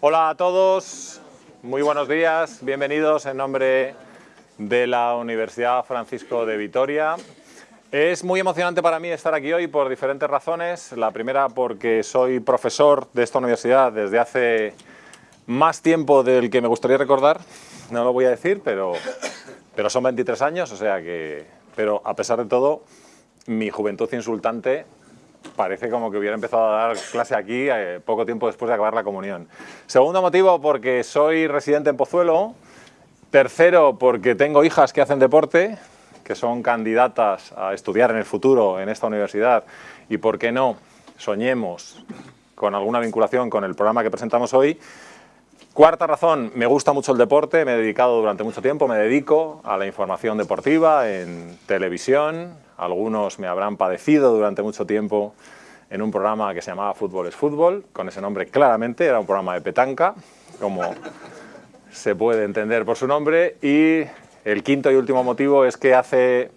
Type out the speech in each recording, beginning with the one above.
Hola a todos, muy buenos días, bienvenidos en nombre de la Universidad Francisco de Vitoria. Es muy emocionante para mí estar aquí hoy por diferentes razones. La primera porque soy profesor de esta universidad desde hace más tiempo del que me gustaría recordar, no lo voy a decir, pero, pero son 23 años, o sea que... Pero a pesar de todo, mi juventud insultante parece como que hubiera empezado a dar clase aquí eh, poco tiempo después de acabar la comunión. Segundo motivo, porque soy residente en Pozuelo. Tercero, porque tengo hijas que hacen deporte, que son candidatas a estudiar en el futuro en esta universidad. Y por qué no, soñemos con alguna vinculación con el programa que presentamos hoy. Cuarta razón, me gusta mucho el deporte, me he dedicado durante mucho tiempo, me dedico a la información deportiva en televisión, algunos me habrán padecido durante mucho tiempo en un programa que se llamaba Fútbol es Fútbol, con ese nombre claramente, era un programa de petanca, como se puede entender por su nombre, y el quinto y último motivo es que hace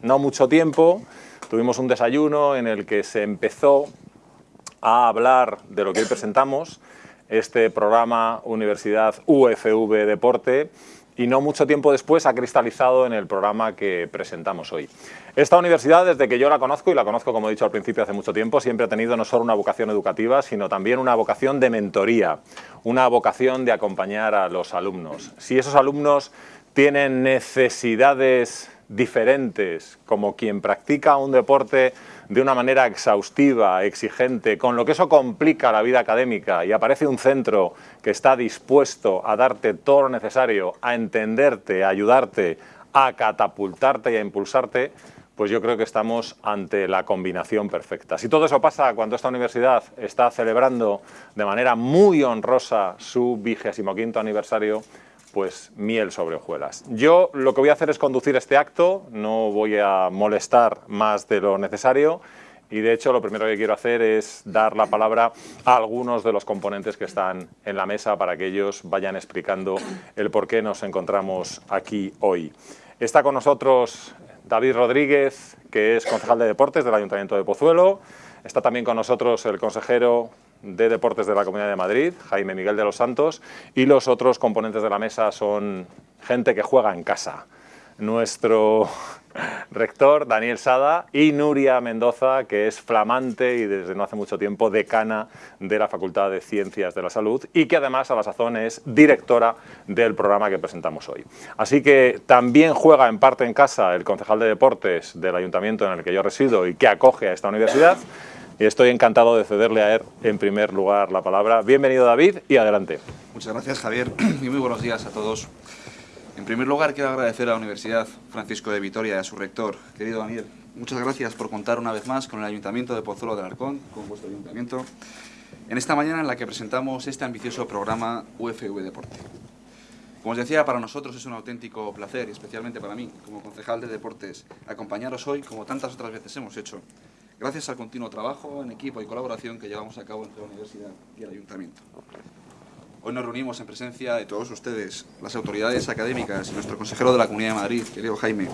no mucho tiempo tuvimos un desayuno en el que se empezó a hablar de lo que hoy presentamos, este programa Universidad UFV Deporte y no mucho tiempo después ha cristalizado en el programa que presentamos hoy. Esta universidad, desde que yo la conozco, y la conozco como he dicho al principio hace mucho tiempo, siempre ha tenido no solo una vocación educativa, sino también una vocación de mentoría, una vocación de acompañar a los alumnos. Si esos alumnos tienen necesidades diferentes, como quien practica un deporte de una manera exhaustiva, exigente, con lo que eso complica la vida académica y aparece un centro que está dispuesto a darte todo lo necesario, a entenderte, a ayudarte, a catapultarte y a impulsarte, pues yo creo que estamos ante la combinación perfecta. Si todo eso pasa cuando esta universidad está celebrando de manera muy honrosa su vigésimo quinto aniversario, pues miel sobre hojuelas. Yo lo que voy a hacer es conducir este acto, no voy a molestar más de lo necesario y de hecho lo primero que quiero hacer es dar la palabra a algunos de los componentes que están en la mesa para que ellos vayan explicando el por qué nos encontramos aquí hoy. Está con nosotros David Rodríguez, que es concejal de deportes del Ayuntamiento de Pozuelo. Está también con nosotros el consejero de Deportes de la Comunidad de Madrid, Jaime Miguel de los Santos, y los otros componentes de la mesa son gente que juega en casa. Nuestro rector, Daniel Sada, y Nuria Mendoza, que es flamante y desde no hace mucho tiempo decana de la Facultad de Ciencias de la Salud y que además a la sazón es directora del programa que presentamos hoy. Así que también juega en parte en casa el concejal de deportes del ayuntamiento en el que yo resido y que acoge a esta universidad y estoy encantado de cederle a él en primer lugar la palabra. Bienvenido David y adelante. Muchas gracias Javier y muy buenos días a todos. En primer lugar quiero agradecer a la Universidad Francisco de Vitoria y a su rector, querido Daniel. Muchas gracias por contar una vez más con el Ayuntamiento de Pozuelo del Arcón, con vuestro ayuntamiento, en esta mañana en la que presentamos este ambicioso programa UFV Deporte. Como os decía, para nosotros es un auténtico placer, y especialmente para mí, como concejal de deportes, acompañaros hoy, como tantas otras veces hemos hecho, gracias al continuo trabajo en equipo y colaboración que llevamos a cabo entre la Universidad y el Ayuntamiento. Hoy nos reunimos en presencia de todos ustedes, las autoridades académicas y nuestro consejero de la Comunidad de Madrid, querido Jaime,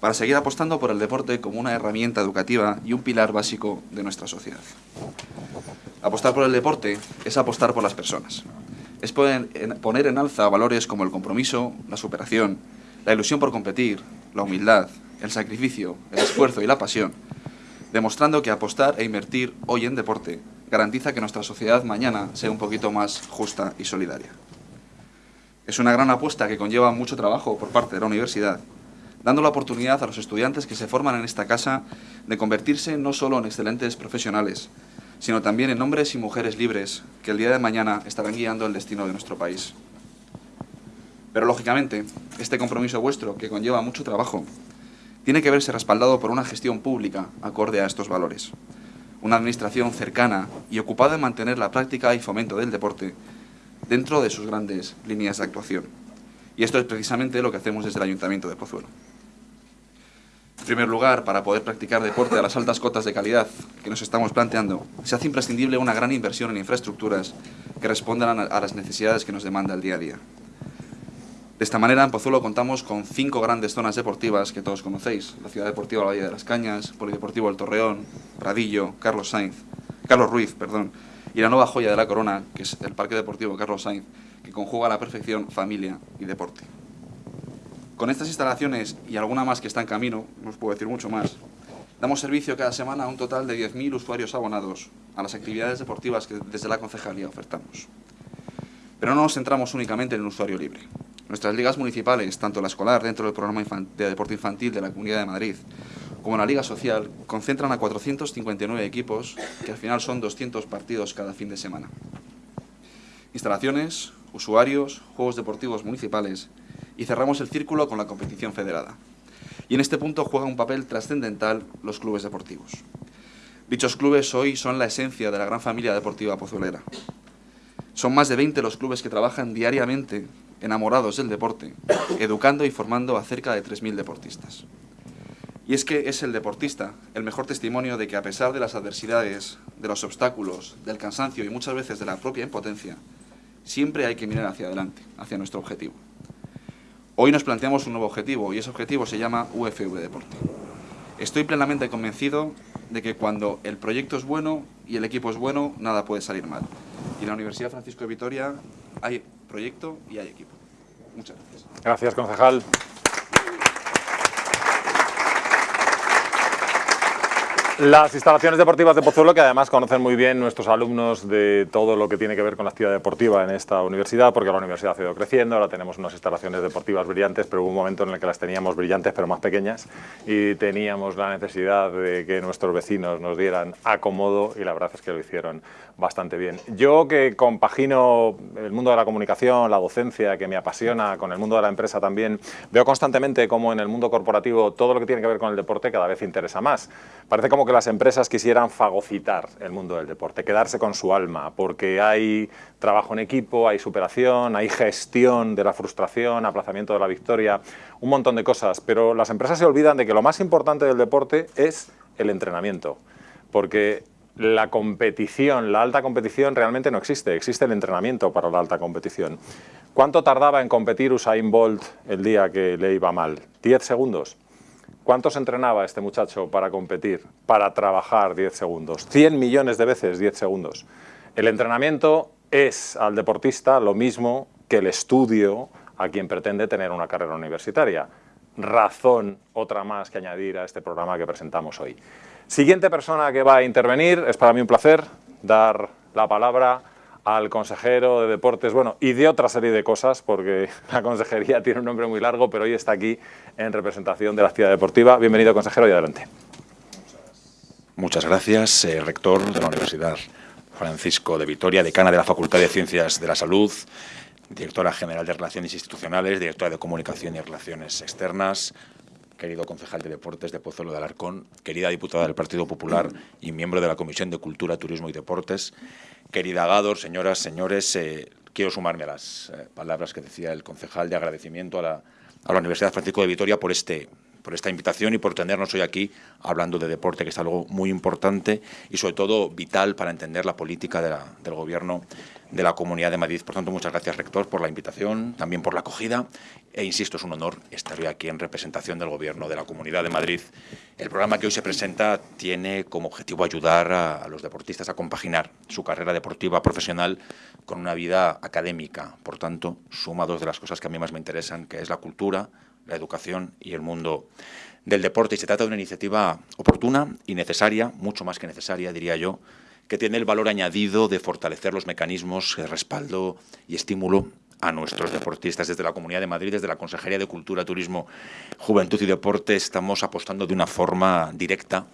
para seguir apostando por el deporte como una herramienta educativa y un pilar básico de nuestra sociedad. Apostar por el deporte es apostar por las personas. Es poner en alza valores como el compromiso, la superación, la ilusión por competir, la humildad, el sacrificio, el esfuerzo y la pasión, demostrando que apostar e invertir hoy en deporte garantiza que nuestra sociedad mañana sea un poquito más justa y solidaria. Es una gran apuesta que conlleva mucho trabajo por parte de la universidad, dando la oportunidad a los estudiantes que se forman en esta casa de convertirse no solo en excelentes profesionales, sino también en hombres y mujeres libres que el día de mañana estarán guiando el destino de nuestro país. Pero lógicamente, este compromiso vuestro, que conlleva mucho trabajo, tiene que verse respaldado por una gestión pública acorde a estos valores. Una administración cercana y ocupada en mantener la práctica y fomento del deporte dentro de sus grandes líneas de actuación. Y esto es precisamente lo que hacemos desde el Ayuntamiento de Pozuelo. En primer lugar, para poder practicar deporte a las altas cotas de calidad que nos estamos planteando, se hace imprescindible una gran inversión en infraestructuras que respondan a las necesidades que nos demanda el día a día. De esta manera, en Pozuelo contamos con cinco grandes zonas deportivas que todos conocéis. La Ciudad Deportiva La Valle de las Cañas, Polideportivo El Torreón, Pradillo, Carlos Sainz, Carlos Ruiz, perdón, y la nueva joya de la corona, que es el Parque Deportivo Carlos Sainz, que conjuga a la perfección familia y deporte. Con estas instalaciones y alguna más que está en camino, no os puedo decir mucho más, damos servicio cada semana a un total de 10.000 usuarios abonados a las actividades deportivas que desde la concejalía ofertamos. Pero no nos centramos únicamente en el usuario libre. Nuestras ligas municipales, tanto la escolar dentro del programa de deporte infantil de la Comunidad de Madrid, como la Liga Social, concentran a 459 equipos, que al final son 200 partidos cada fin de semana. Instalaciones, usuarios, juegos deportivos municipales y cerramos el círculo con la competición federada. Y en este punto juegan un papel trascendental los clubes deportivos. Dichos clubes hoy son la esencia de la gran familia deportiva pozolera. Son más de 20 los clubes que trabajan diariamente enamorados del deporte, educando y formando a cerca de 3.000 deportistas. Y es que es el deportista el mejor testimonio de que a pesar de las adversidades, de los obstáculos, del cansancio y muchas veces de la propia impotencia, siempre hay que mirar hacia adelante, hacia nuestro objetivo. Hoy nos planteamos un nuevo objetivo y ese objetivo se llama UFV Deporte. Estoy plenamente convencido de que cuando el proyecto es bueno y el equipo es bueno, nada puede salir mal. Y en la Universidad Francisco de Vitoria hay proyecto y hay equipo. Muchas gracias. Gracias, concejal. Las instalaciones deportivas de Pozuelo, que además conocen muy bien nuestros alumnos de todo lo que tiene que ver con la actividad deportiva en esta universidad, porque la universidad ha ido creciendo, ahora tenemos unas instalaciones deportivas brillantes, pero hubo un momento en el que las teníamos brillantes pero más pequeñas y teníamos la necesidad de que nuestros vecinos nos dieran acomodo y la verdad es que lo hicieron bastante bien. Yo que compagino el mundo de la comunicación, la docencia, que me apasiona, con el mundo de la empresa también, veo constantemente cómo en el mundo corporativo todo lo que tiene que ver con el deporte cada vez interesa más. Parece como que las empresas quisieran fagocitar el mundo del deporte, quedarse con su alma, porque hay trabajo en equipo, hay superación, hay gestión de la frustración, aplazamiento de la victoria, un montón de cosas, pero las empresas se olvidan de que lo más importante del deporte es el entrenamiento, porque la competición, la alta competición realmente no existe, existe el entrenamiento para la alta competición. ¿Cuánto tardaba en competir Usain Bolt el día que le iba mal? ¿10 segundos? ¿Cuántos entrenaba este muchacho para competir, para trabajar 10 segundos? 100 millones de veces 10 segundos. El entrenamiento es al deportista lo mismo que el estudio a quien pretende tener una carrera universitaria. Razón, otra más que añadir a este programa que presentamos hoy. Siguiente persona que va a intervenir, es para mí un placer dar la palabra al consejero de deportes, bueno, y de otra serie de cosas, porque la consejería tiene un nombre muy largo, pero hoy está aquí en representación de la actividad deportiva. Bienvenido, consejero, y adelante. Muchas gracias, eh, rector de la Universidad Francisco de Vitoria, decana de la Facultad de Ciencias de la Salud, directora general de Relaciones Institucionales, directora de Comunicación y Relaciones Externas, querido concejal de Deportes de Pozuelo de Alarcón, querida diputada del Partido Popular y miembro de la Comisión de Cultura, Turismo y Deportes, Querida Gador, señoras, señores, eh, quiero sumarme a las eh, palabras que decía el concejal de agradecimiento a la, a la Universidad Francisco de Vitoria por este por esta invitación y por tenernos hoy aquí hablando de deporte, que es algo muy importante y sobre todo vital para entender la política del Gobierno de la Comunidad de Madrid. Por tanto, muchas gracias, rector, por la invitación, también por la acogida e, insisto, es un honor estar hoy aquí en representación del Gobierno de la Comunidad de Madrid. El programa que hoy se presenta tiene como objetivo ayudar a, a los deportistas a compaginar su carrera deportiva profesional con una vida académica. Por tanto, suma dos de las cosas que a mí más me interesan, que es la cultura, la educación y el mundo del deporte. Y se trata de una iniciativa oportuna y necesaria, mucho más que necesaria, diría yo, que tiene el valor añadido de fortalecer los mecanismos de respaldo y estímulo a nuestros deportistas. Desde la Comunidad de Madrid, desde la Consejería de Cultura, Turismo, Juventud y Deporte, estamos apostando de una forma directa,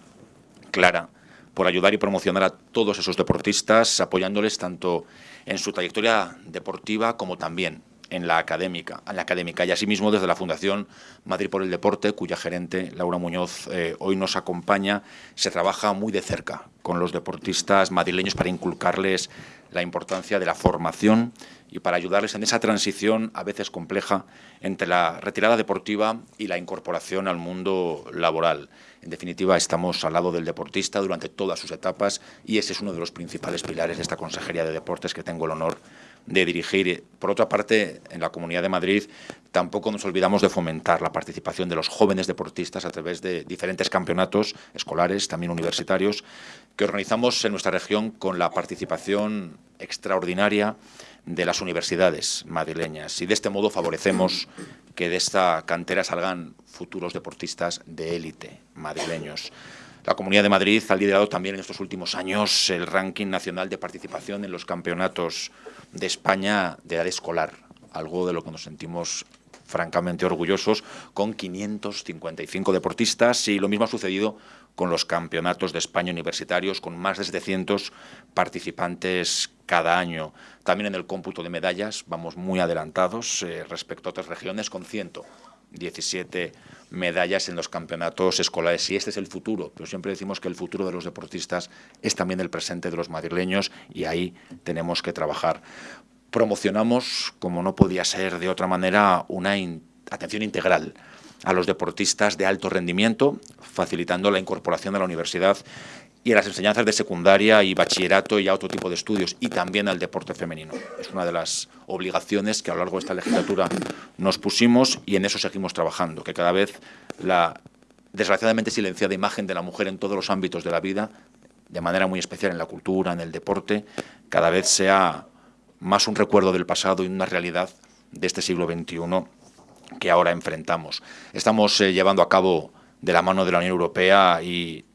clara, por ayudar y promocionar a todos esos deportistas, apoyándoles tanto en su trayectoria deportiva como también en la académica, en la académica y asimismo desde la Fundación Madrid por el Deporte, cuya gerente Laura Muñoz eh, hoy nos acompaña, se trabaja muy de cerca con los deportistas madrileños para inculcarles la importancia de la formación y para ayudarles en esa transición a veces compleja entre la retirada deportiva y la incorporación al mundo laboral. En definitiva, estamos al lado del deportista durante todas sus etapas y ese es uno de los principales pilares de esta Consejería de Deportes que tengo el honor de dirigir. Por otra parte, en la Comunidad de Madrid tampoco nos olvidamos de fomentar la participación de los jóvenes deportistas a través de diferentes campeonatos escolares, también universitarios, que organizamos en nuestra región con la participación extraordinaria de las universidades madrileñas y de este modo favorecemos que de esta cantera salgan futuros deportistas de élite madrileños. La Comunidad de Madrid ha liderado también en estos últimos años el ranking nacional de participación en los campeonatos de España de edad escolar, algo de lo que nos sentimos francamente orgullosos, con 555 deportistas y lo mismo ha sucedido con los campeonatos de España universitarios, con más de 700 participantes cada año. También en el cómputo de medallas vamos muy adelantados eh, respecto a otras regiones, con 117 medallas en los campeonatos escolares. Y este es el futuro, pero siempre decimos que el futuro de los deportistas es también el presente de los madrileños y ahí tenemos que trabajar promocionamos, como no podía ser de otra manera, una atención integral a los deportistas de alto rendimiento, facilitando la incorporación a la universidad y a las enseñanzas de secundaria y bachillerato y a otro tipo de estudios, y también al deporte femenino. Es una de las obligaciones que a lo largo de esta legislatura nos pusimos y en eso seguimos trabajando, que cada vez la desgraciadamente silenciada imagen de la mujer en todos los ámbitos de la vida, de manera muy especial en la cultura, en el deporte, cada vez sea más un recuerdo del pasado y una realidad de este siglo XXI que ahora enfrentamos. Estamos eh, llevando a cabo de la mano de la Unión Europea y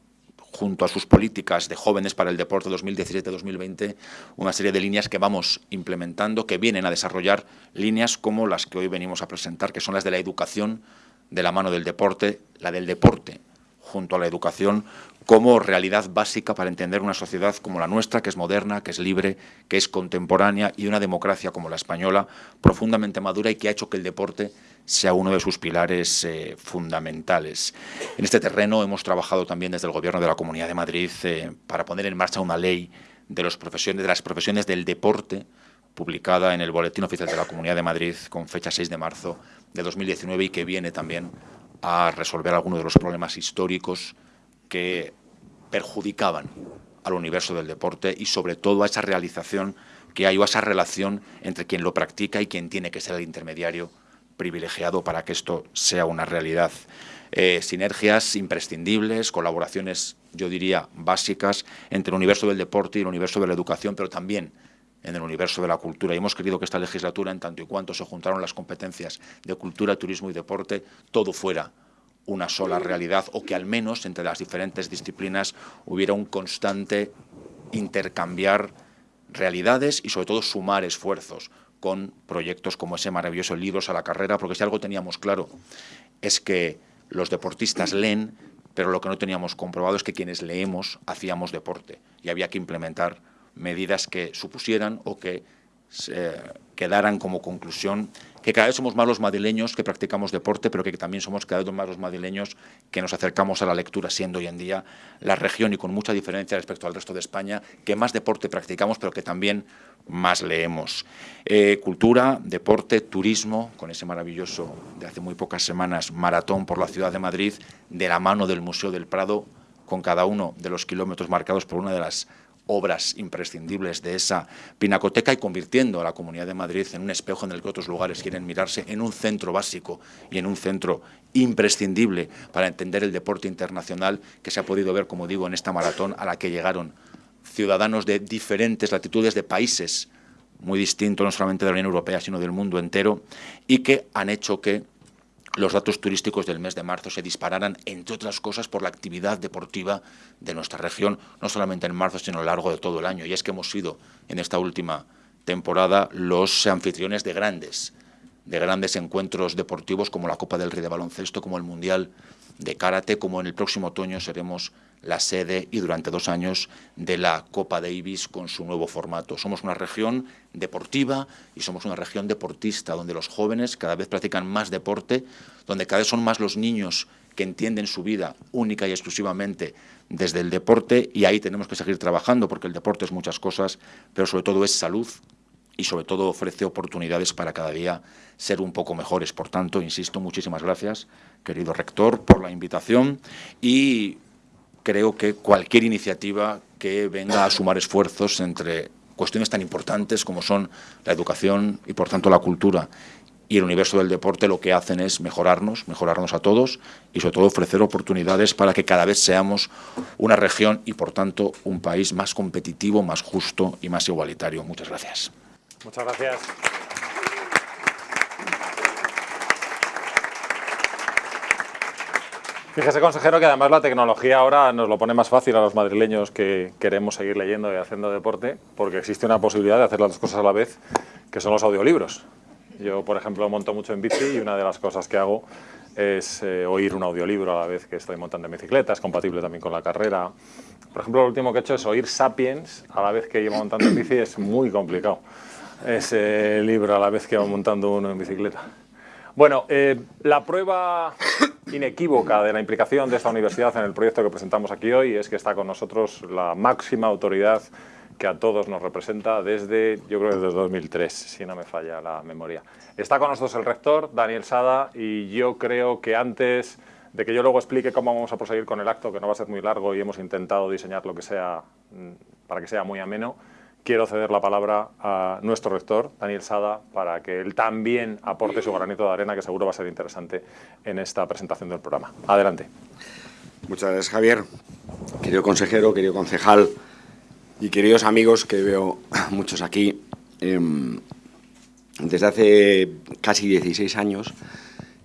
junto a sus políticas de jóvenes para el deporte 2017-2020, una serie de líneas que vamos implementando, que vienen a desarrollar líneas como las que hoy venimos a presentar, que son las de la educación de la mano del deporte, la del deporte junto a la educación como realidad básica para entender una sociedad como la nuestra, que es moderna, que es libre, que es contemporánea y una democracia como la española, profundamente madura y que ha hecho que el deporte sea uno de sus pilares eh, fundamentales. En este terreno hemos trabajado también desde el Gobierno de la Comunidad de Madrid eh, para poner en marcha una ley de, de las profesiones del deporte, publicada en el Boletín Oficial de la Comunidad de Madrid con fecha 6 de marzo de 2019 y que viene también a resolver algunos de los problemas históricos que perjudicaban al universo del deporte y sobre todo a esa realización que hay o a esa relación entre quien lo practica y quien tiene que ser el intermediario privilegiado para que esto sea una realidad. Eh, sinergias imprescindibles, colaboraciones, yo diría, básicas entre el universo del deporte y el universo de la educación, pero también en el universo de la cultura. Y hemos querido que esta legislatura, en tanto y cuanto se juntaron las competencias de cultura, turismo y deporte, todo fuera una sola realidad o que al menos entre las diferentes disciplinas hubiera un constante intercambiar realidades y sobre todo sumar esfuerzos con proyectos como ese maravilloso Libros a la Carrera, porque si algo teníamos claro es que los deportistas leen, pero lo que no teníamos comprobado es que quienes leemos hacíamos deporte y había que implementar medidas que supusieran o que quedaran como conclusión que cada vez somos más los madrileños que practicamos deporte, pero que también somos cada vez más los madrileños que nos acercamos a la lectura, siendo hoy en día la región y con mucha diferencia respecto al resto de España, que más deporte practicamos, pero que también más leemos. Eh, cultura, deporte, turismo, con ese maravilloso, de hace muy pocas semanas, maratón por la ciudad de Madrid, de la mano del Museo del Prado, con cada uno de los kilómetros marcados por una de las obras imprescindibles de esa pinacoteca y convirtiendo a la Comunidad de Madrid en un espejo en el que otros lugares quieren mirarse, en un centro básico y en un centro imprescindible para entender el deporte internacional que se ha podido ver, como digo, en esta maratón a la que llegaron ciudadanos de diferentes latitudes de países muy distintos, no solamente de la Unión Europea, sino del mundo entero, y que han hecho que los datos turísticos del mes de marzo se dispararan, entre otras cosas, por la actividad deportiva de nuestra región, no solamente en marzo, sino a lo largo de todo el año. Y es que hemos sido, en esta última temporada, los anfitriones de grandes, de grandes encuentros deportivos como la Copa del Rey de Baloncesto, como el Mundial de Karate, como en el próximo otoño seremos la sede y durante dos años de la Copa Davis con su nuevo formato. Somos una región deportiva y somos una región deportista donde los jóvenes cada vez practican más deporte, donde cada vez son más los niños que entienden su vida única y exclusivamente desde el deporte y ahí tenemos que seguir trabajando porque el deporte es muchas cosas, pero sobre todo es salud y sobre todo ofrece oportunidades para cada día ser un poco mejores. Por tanto, insisto, muchísimas gracias, querido rector, por la invitación y creo que cualquier iniciativa que venga a sumar esfuerzos entre cuestiones tan importantes como son la educación y, por tanto, la cultura y el universo del deporte lo que hacen es mejorarnos, mejorarnos a todos y sobre todo ofrecer oportunidades para que cada vez seamos una región y por tanto un país más competitivo, más justo y más igualitario. Muchas gracias. Muchas gracias. Fíjese, consejero, que además la tecnología ahora nos lo pone más fácil a los madrileños que queremos seguir leyendo y haciendo deporte, porque existe una posibilidad de hacer las dos cosas a la vez, que son los audiolibros. Yo, por ejemplo, monto mucho en bici y una de las cosas que hago es eh, oír un audiolibro a la vez que estoy montando en bicicleta, es compatible también con la carrera. Por ejemplo, lo último que he hecho es oír Sapiens a la vez que llevo montando en bici, es muy complicado ese libro a la vez que va montando uno en bicicleta. Bueno, eh, la prueba inequívoca de la implicación de esta universidad en el proyecto que presentamos aquí hoy es que está con nosotros la máxima autoridad que a todos nos representa desde, yo creo desde 2003, si no me falla la memoria. Está con nosotros el rector, Daniel Sada, y yo creo que antes de que yo luego explique cómo vamos a proseguir con el acto, que no va a ser muy largo y hemos intentado diseñar lo que sea mm, para que sea muy ameno, quiero ceder la palabra a nuestro rector, Daniel Sada, para que él también aporte su granito de arena, que seguro va a ser interesante en esta presentación del programa. Adelante. Muchas gracias, Javier. Querido consejero, querido concejal y queridos amigos, que veo muchos aquí, em, desde hace casi 16 años,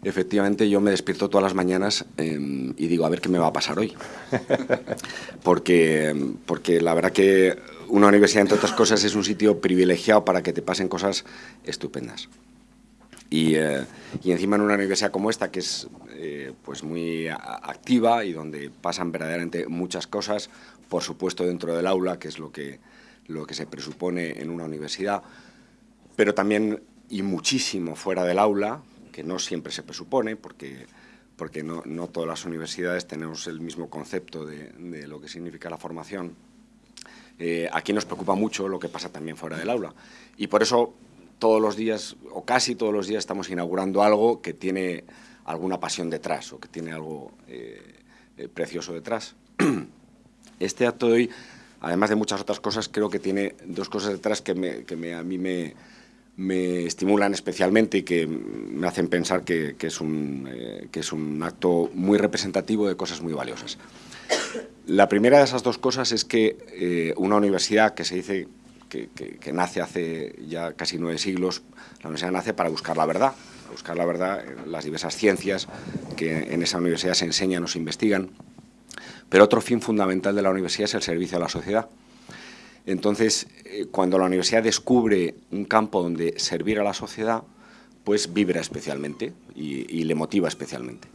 efectivamente yo me despierto todas las mañanas em, y digo, a ver qué me va a pasar hoy. Porque, porque la verdad que una universidad, entre otras cosas, es un sitio privilegiado para que te pasen cosas estupendas. Y, eh, encima en una universidad como esta, que es eh, pues muy activa y donde pasan verdaderamente muchas cosas, por supuesto dentro del aula, que es lo que, lo que se presupone en una universidad, pero también y muchísimo fuera del aula, que no siempre se presupone, porque, porque no, no todas las universidades tenemos el mismo concepto de, de lo que significa la formación eh, aquí nos preocupa mucho lo que pasa también fuera del aula. Y por eso todos los días, o casi todos los días, estamos inaugurando algo que tiene alguna pasión detrás o que tiene algo eh, eh, precioso detrás. Este acto de hoy, además de muchas otras cosas, creo que tiene dos cosas detrás que, a mí me, estimulan especialmente y que me hacen pensar que, es un, que es un acto muy representativo de cosas muy valiosas. La primera de esas dos cosas es que eh, una universidad que se dice que, nace hace ya casi nueve siglos, la universidad nace para buscar la verdad, buscar la verdad en las diversas ciencias que en esa universidad se enseñan o se investigan, pero otro fin fundamental de la universidad es el servicio a la sociedad. Entonces, eh, cuando la universidad descubre un campo donde servir a la sociedad, pues vibra especialmente y le motiva especialmente.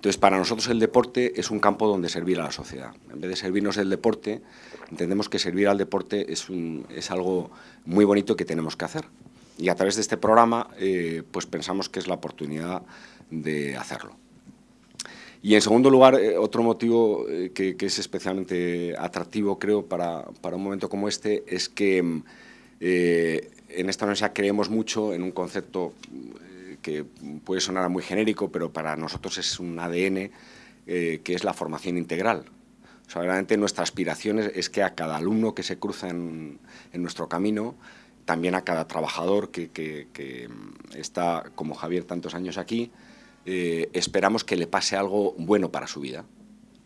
Entonces, para nosotros el deporte es un campo donde servir a la sociedad. En vez de servirnos el deporte, entendemos que servir al deporte es, es algo muy bonito que tenemos que hacer. Y a través de este programa, eh, pues pensamos que es la oportunidad de hacerlo. Y en segundo lugar, eh, otro motivo eh, que, es especialmente atractivo, creo, para, para, un momento como este, es que en esta universidad creemos mucho en un concepto que puede sonar muy genérico, pero para nosotros es un ADN eh, que es la formación integral. O sea, realmente nuestra aspiración es, que a cada alumno que se cruza en, nuestro camino, también a cada trabajador que, está, como Javier, tantos años aquí, eh, esperamos que le pase algo bueno para su vida.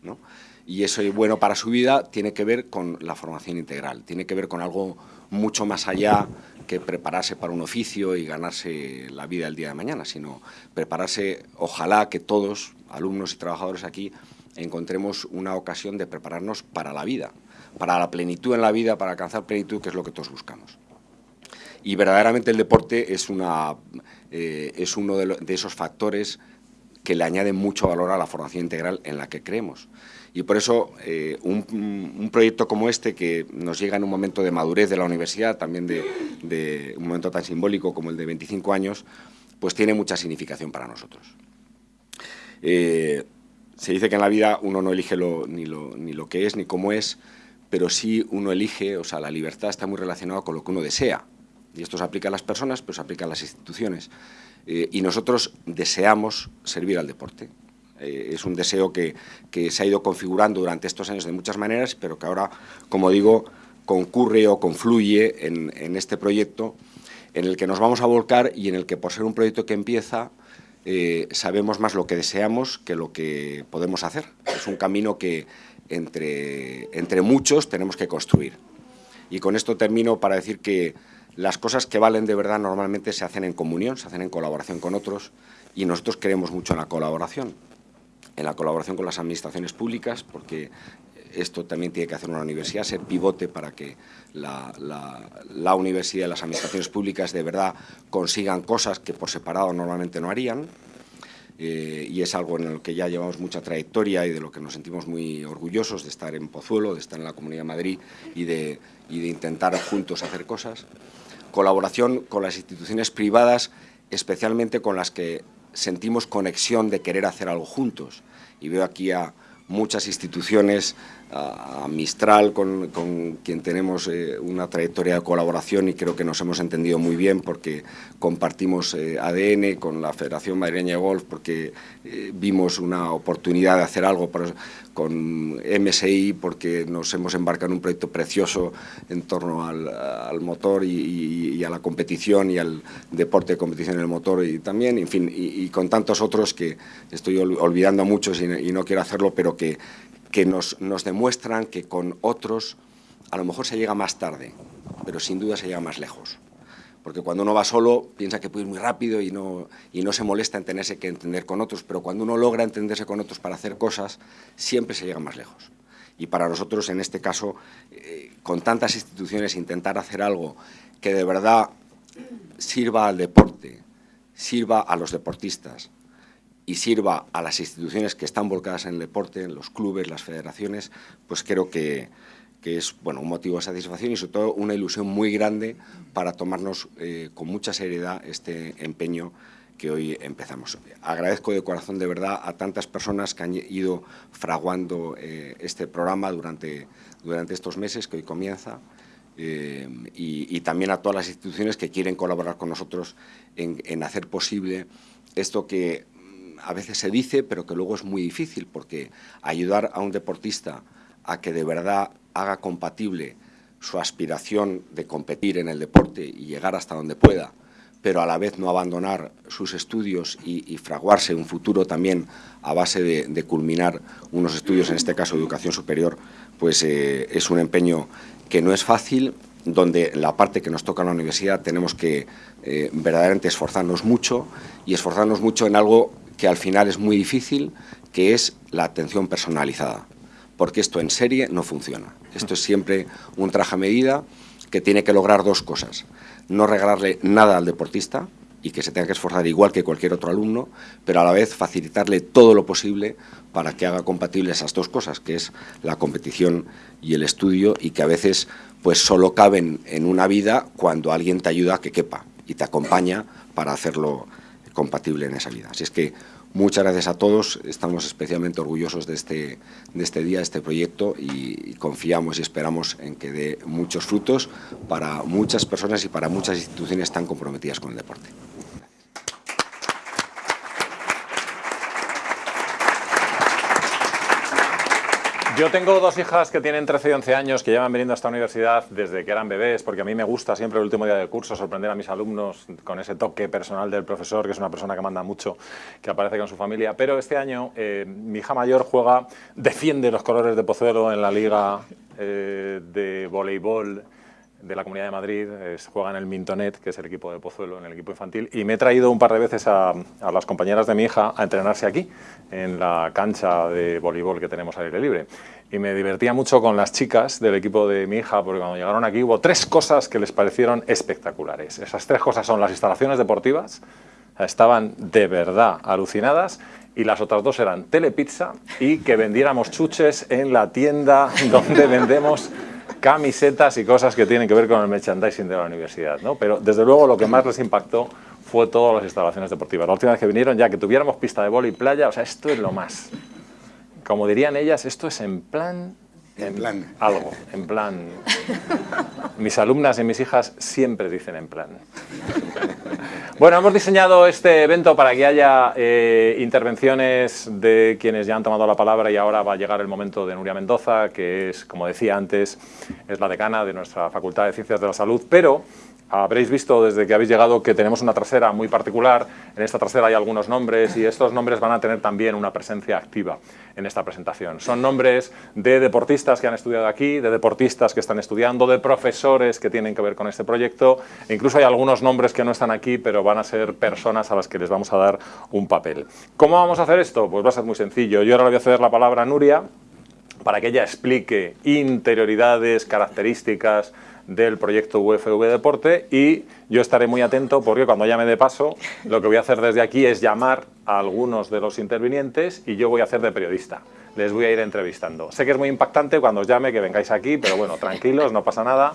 ¿no? Y eso bueno para su vida tiene que ver con la formación integral, tiene que ver con algo mucho más allá que prepararse para un oficio y ganarse la vida el día de mañana, sino prepararse, ojalá que todos, alumnos y trabajadores aquí, encontremos una ocasión de prepararnos para la vida, para la plenitud en la vida, para alcanzar plenitud, que es lo que todos buscamos. Y verdaderamente el deporte es, una, eh, es uno de, de esos factores que le añaden mucho valor a la formación integral en la que creemos. Y por eso eh, un, proyecto como este, que nos llega en un momento de madurez de la universidad, también de, un momento tan simbólico como el de 25 años, pues tiene mucha significación para nosotros. Eh, se dice que en la vida uno no elige ni, lo, ni lo que es ni cómo es, pero sí uno elige, o sea, la libertad está muy relacionada con lo que uno desea. Y esto se aplica a las personas, pero se aplica a las instituciones. Eh, y nosotros deseamos servir al deporte. Eh, es un deseo que, se ha ido configurando durante estos años de muchas maneras, pero que ahora, como digo, concurre o confluye en, este proyecto en el que nos vamos a volcar y en el que por ser un proyecto que empieza eh, sabemos más lo que deseamos que lo que podemos hacer. Es un camino que entre, entre muchos tenemos que construir. Y con esto termino para decir que las cosas que valen de verdad normalmente se hacen en comunión, se hacen en colaboración con otros y nosotros creemos mucho en la colaboración, en la colaboración con las administraciones públicas, porque esto también tiene que hacer una universidad, ser pivote para que la, universidad y las administraciones públicas de verdad consigan cosas que por separado normalmente no harían. Eh, y es algo en lo que ya llevamos mucha trayectoria y de lo que nos sentimos muy orgullosos de estar en Pozuelo, de estar en la Comunidad de Madrid y de, y de intentar juntos hacer cosas. Colaboración con las instituciones privadas, especialmente con las que sentimos conexión de querer hacer algo juntos. Y veo aquí a muchas instituciones a, Mistral, con, quien tenemos eh, una trayectoria de colaboración y creo que nos hemos entendido muy bien porque compartimos eh, ADN con la Federación Madrileña de Golf, porque eh, vimos una oportunidad de hacer algo con MSI, porque nos hemos embarcado en un proyecto precioso en torno al, motor y, a la competición y al deporte de competición en el motor y también, en fin, y, con tantos otros que estoy olvidando a muchos y no quiero hacerlo, pero que que nos, demuestran que con otros a lo mejor se llega más tarde, pero sin duda se llega más lejos. Porque cuando uno va solo piensa que puede ir muy rápido y no, y no se molesta en tenerse que entender con otros, pero cuando uno logra entenderse con otros para hacer cosas, siempre se llega más lejos. Y para nosotros, en este caso, eh, con tantas instituciones, intentar hacer algo que de verdad sirva al deporte, sirva a los deportistas, y sirva a las instituciones que están volcadas en el deporte, en los clubes, las federaciones, pues creo que, es bueno, un motivo de satisfacción y sobre todo una ilusión muy grande para tomarnos eh, con mucha seriedad este empeño que hoy empezamos. Agradezco de corazón de verdad a tantas personas que han ido fraguando eh, este programa durante, durante estos meses que hoy comienza eh, y, también a todas las instituciones que quieren colaborar con nosotros en, en hacer posible esto que a veces se dice, pero que luego es muy difícil, porque ayudar a un deportista a que de verdad haga compatible su aspiración de competir en el deporte y llegar hasta donde pueda, pero a la vez no abandonar sus estudios y, fraguarse un futuro también a base de, culminar unos estudios, en este caso educación superior, pues eh, es un empeño que no es fácil, donde la parte que nos toca en la universidad tenemos que eh, verdaderamente esforzarnos mucho y esforzarnos mucho en algo que al final es muy difícil, que es la atención personalizada, porque esto en serie no funciona. Esto es siempre un traje a medida que tiene que lograr dos cosas. No regalarle nada al deportista y que se tenga que esforzar igual que cualquier otro alumno, pero a la vez facilitarle todo lo posible para que haga compatible esas dos cosas, que es la competición y el estudio, y que a veces pues solo caben en una vida cuando alguien te ayuda a que quepa y te acompaña para hacerlo compatible en esa vida. Así es que muchas gracias a todos, estamos especialmente orgullosos de este, de este día, de este proyecto y, confiamos y esperamos en que dé muchos frutos para muchas personas y para muchas instituciones tan comprometidas con el deporte. Yo tengo dos hijas que tienen 13 y 11 años que llevan viniendo a esta universidad desde que eran bebés, porque a mí me gusta siempre el último día del curso sorprender a mis alumnos con ese toque personal del profesor, que es una persona que manda mucho, que aparece con su familia. Pero este año eh, mi hija mayor juega, defiende los colores de Pozuelo en la liga eh, de voleibol de la Comunidad de Madrid, juega en el Mintonet, que es el equipo de Pozuelo, en el equipo infantil, y me he traído un par de veces a, las compañeras de mi hija a entrenarse aquí, en la cancha de voleibol que tenemos al aire libre. Y me divertía mucho con las chicas del equipo de mi hija, porque cuando llegaron aquí hubo tres cosas que les parecieron espectaculares. Esas tres cosas son las instalaciones deportivas, estaban de verdad alucinadas, y las otras dos eran telepizza y que vendiéramos chuches en la tienda donde vendemos camisetas y cosas que tienen que ver con el merchandising de la universidad, ¿no? Pero desde luego lo que más les impactó fue todas las instalaciones deportivas. La última vez que vinieron ya que tuviéramos pista de boli y playa, o sea, esto es lo más. Como dirían ellas, esto es en plan en, plan. Algo, en plan. Mis alumnas y mis hijas siempre dicen en plan. Bueno, hemos diseñado este evento para que haya eh, intervenciones de quienes ya han tomado la palabra y ahora va a llegar el momento de Nuria Mendoza, que es, como decía antes, es la decana de nuestra Facultad de Ciencias de la Salud, pero habréis visto desde que habéis llegado que tenemos una trasera muy particular. En esta trasera hay algunos nombres y estos nombres van a tener también una presencia activa en esta presentación. Son nombres de deportistas que han estudiado aquí, de deportistas que están estudiando, de profesores que tienen que ver con este proyecto. E incluso hay algunos nombres que no están aquí, pero van a ser personas a las que les vamos a dar un papel. ¿Cómo vamos a hacer esto? Pues va a ser muy sencillo. Yo ahora le voy a ceder la palabra a Nuria para que ella explique interioridades, características, del proyecto UFV Deporte y yo estaré muy atento porque cuando llame de paso lo que voy a hacer desde aquí es llamar a algunos de los intervinientes y yo voy a hacer de periodista. Les voy a ir entrevistando. Sé que es muy impactante cuando os llame que vengáis aquí, pero bueno, tranquilos, no pasa nada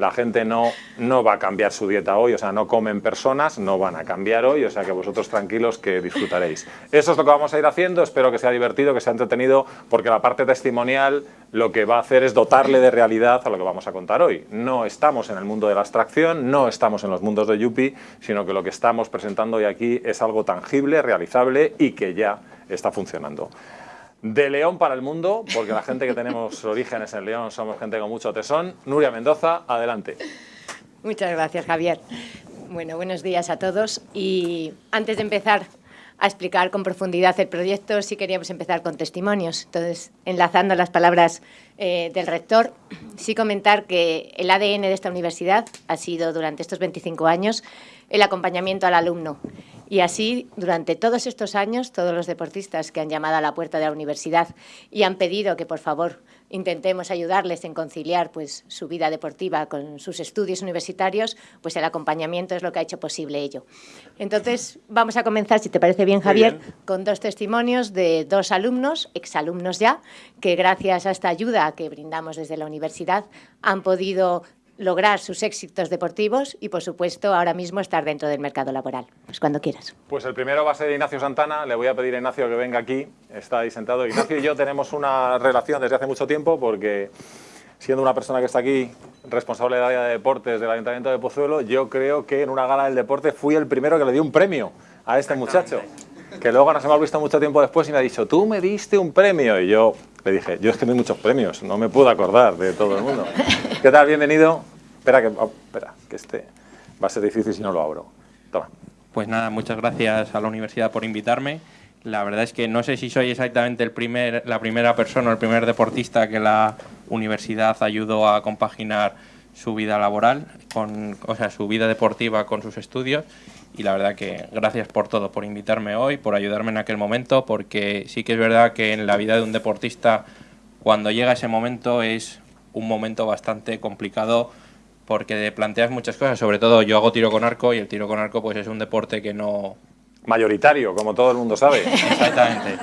la gente no, no va a cambiar su dieta hoy, o sea, no comen personas, no van a cambiar hoy, o sea que vosotros tranquilos que disfrutaréis. Eso es lo que vamos a ir haciendo, espero que sea divertido, que sea entretenido, porque la parte testimonial lo que va a hacer es dotarle de realidad a lo que vamos a contar hoy. No estamos en el mundo de la abstracción, no estamos en los mundos de Yupi, sino que lo que estamos presentando hoy aquí es algo tangible, realizable y que ya está funcionando de León para el mundo, porque la gente que tenemos orígenes en León somos gente con mucho tesón. Nuria Mendoza, adelante. Muchas gracias, Javier. Bueno, buenos días a todos. Y antes de empezar a explicar con profundidad el proyecto, sí queríamos empezar con testimonios. Entonces, enlazando las palabras eh, del rector, sí comentar que el ADN de esta universidad ha sido durante estos 25 años el acompañamiento al alumno y así, durante todos estos años, todos los deportistas que han llamado a la puerta de la universidad y han pedido que, por favor, intentemos ayudarles en conciliar pues, su vida deportiva con sus estudios universitarios, pues el acompañamiento es lo que ha hecho posible ello. Entonces, vamos a comenzar, si te parece bien, Javier, con dos testimonios de dos alumnos, exalumnos ya, que gracias a esta ayuda que brindamos desde la universidad han podido lograr sus éxitos deportivos y, por supuesto, ahora mismo estar dentro del mercado laboral. Pues cuando quieras. Pues el primero va a ser Ignacio Santana. Le voy a pedir a Ignacio que venga aquí. Está ahí sentado. Ignacio y yo tenemos una relación desde hace mucho tiempo porque, siendo una persona que está aquí, responsable del área de deportes del Ayuntamiento de Pozuelo, yo creo que en una gala del deporte fui el primero que le dio un premio a este muchacho. Que luego nos hemos visto mucho tiempo después y me ha dicho, tú me diste un premio. Y yo le dije, yo es que hay muchos premios, no me puedo acordar de todo el mundo. ¿Qué tal? Bienvenido. Espera, que, oh, espera, que este va a ser difícil si no lo abro. Toma. Pues nada, muchas gracias a la universidad por invitarme. La verdad es que no sé si soy exactamente el primer, la primera persona o el primer deportista que la universidad ayudó a compaginar su vida laboral, con, o sea, su vida deportiva con sus estudios. Y la verdad que gracias por todo, por invitarme hoy, por ayudarme en aquel momento, porque sí que es verdad que en la vida de un deportista, cuando llega ese momento, es un momento bastante complicado porque planteas muchas cosas, sobre todo yo hago tiro con arco y el tiro con arco pues es un deporte que no... Mayoritario, como todo el mundo sabe. Exactamente.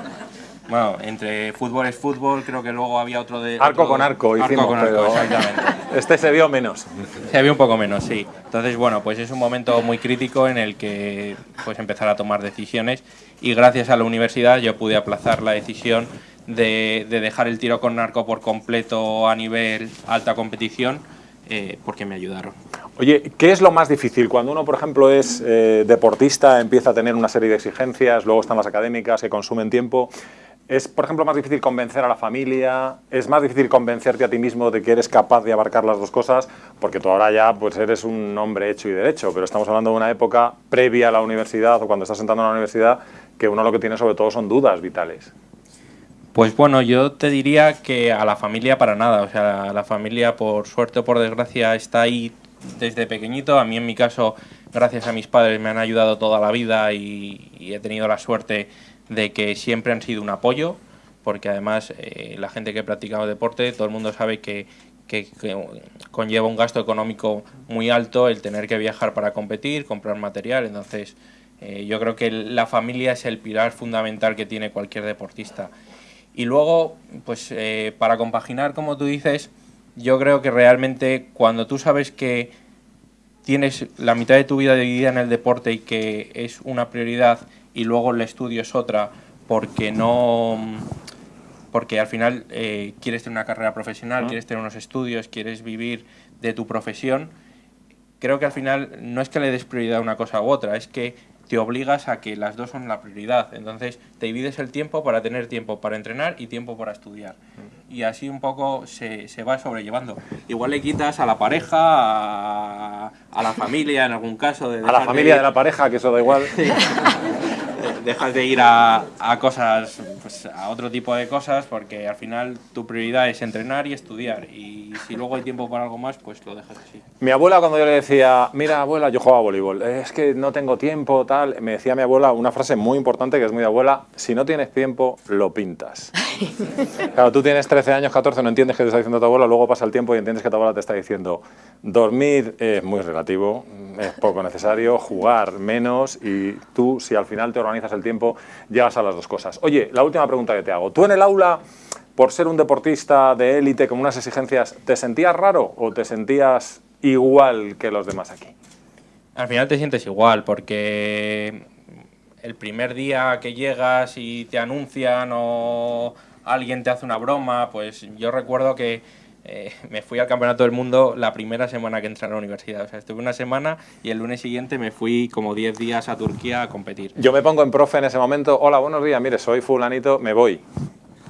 Bueno, entre fútbol es fútbol, creo que luego había otro de... Arco con arco, arco con arco, exactamente. Este se vio menos. Se vio un poco menos, sí. Entonces, bueno, pues es un momento muy crítico en el que pues empezar a tomar decisiones y gracias a la universidad yo pude aplazar la decisión de, de dejar el tiro con arco por completo a nivel alta competición eh, porque me ayudaron. Oye, ¿qué es lo más difícil? Cuando uno, por ejemplo, es eh, deportista, empieza a tener una serie de exigencias, luego están las académicas que consumen tiempo, ¿es, por ejemplo, más difícil convencer a la familia? ¿Es más difícil convencerte a ti mismo de que eres capaz de abarcar las dos cosas? Porque tú ahora ya pues, eres un hombre hecho y derecho, pero estamos hablando de una época previa a la universidad o cuando estás sentando en la universidad que uno lo que tiene sobre todo son dudas vitales. Pues bueno, yo te diría que a la familia para nada, o sea, la familia por suerte o por desgracia está ahí desde pequeñito, a mí en mi caso, gracias a mis padres me han ayudado toda la vida y, he tenido la suerte de que siempre han sido un apoyo, porque además eh, la gente que ha practicado deporte, todo el mundo sabe que, conlleva un gasto económico muy alto el tener que viajar para competir, comprar material, entonces eh, yo creo que la familia es el pilar fundamental que tiene cualquier deportista. Y luego, pues eh, para compaginar, como tú dices, yo creo que realmente cuando tú sabes que tienes la mitad de tu vida dividida en el deporte y que es una prioridad y luego el estudio es otra porque no porque al final eh, quieres tener una carrera profesional, quieres tener unos estudios, quieres vivir de tu profesión, creo que al final no es que le des prioridad a una cosa u otra, es que te obligas a que las dos son la prioridad. Entonces te divides el tiempo para tener tiempo para entrenar y tiempo para estudiar. y así un poco se, se va sobrellevando. Igual le quitas a la pareja, a, a la familia en algún caso. De A la familia ir- de la pareja, que eso da igual. dejas de ir a, a cosas, pues a otro tipo de cosas, porque al final tu prioridad es entrenar y estudiar. Y si luego hay tiempo para algo más, pues lo dejas así. Mi abuela cuando yo le decía, mira abuela, yo jugaba a voleibol, es que no tengo tiempo, tal, me decía mi abuela una frase muy importante que es muy de abuela, si no tienes tiempo, lo pintas. Claro, tú tienes 13 años, 14, no entiendes qué te está diciendo tu abuela, luego pasa el tiempo y entiendes que tu abuela te está diciendo, dormir es muy relativo, es poco necesario, jugar menos y tú, si al final te organizas el tiempo, llegas a las dos cosas. Oye, la última pregunta que te hago, ¿tú en el aula, por ser un deportista de élite con unas exigencias, te sentías raro o te sentías igual que los demás aquí? Al final te sientes igual, porque el primer día que llegas y te anuncian o alguien te hace una broma, pues yo recuerdo que eh, me fui al Campeonato del Mundo la primera semana que entré a la universidad. O sea, estuve una semana y el lunes siguiente me fui como 10 días a Turquía a competir. Yo me pongo en profe en ese momento, hola, buenos días, mire, soy fulanito, me voy.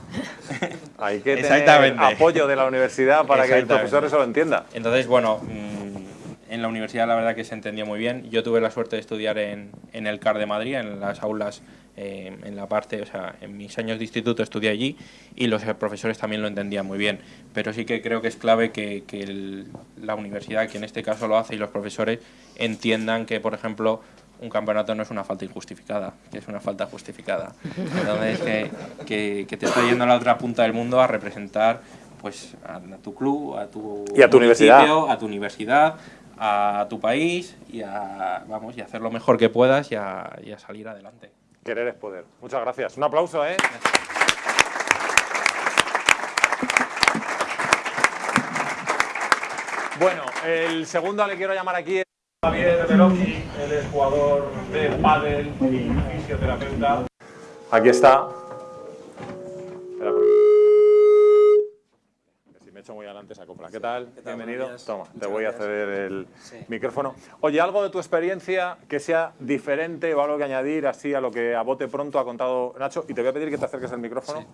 Hay que tener apoyo de la universidad para que el profesor eso lo entienda. Entonces, bueno, mm, en la universidad la verdad que se entendió muy bien. Yo tuve la suerte de estudiar en, en el CAR de Madrid, en las aulas, eh, en la parte, o sea, en mis años de instituto estudié allí y los profesores también lo entendían muy bien. Pero sí que creo que es clave que, que el- la universidad, que en este caso lo hace, y los profesores entiendan que, por ejemplo, un campeonato no es una falta injustificada, que es una falta justificada. Entonces, que, que, que te está yendo a la otra punta del mundo a representar pues a tu club, a tu, Y a tu universidad. a tu universidad, a tu país y a, vamos, y a hacer lo mejor que puedas y a, y a salir adelante. Querer es poder. Muchas gracias. Un aplauso, ¿eh? Bueno, el segundo le quiero llamar aquí es Javier Veloci, él es jugador de pádel y fisioterapeuta. Aquí está. Si me echo muy adelante se acopla. ¿Qué tal? Bienvenido. Toma, te voy a ceder el micrófono. Oye, algo de tu experiencia que sea diferente o algo que añadir así a lo que a bote pronto ha contado Nacho. Y te voy a pedir que te acerques al micrófono.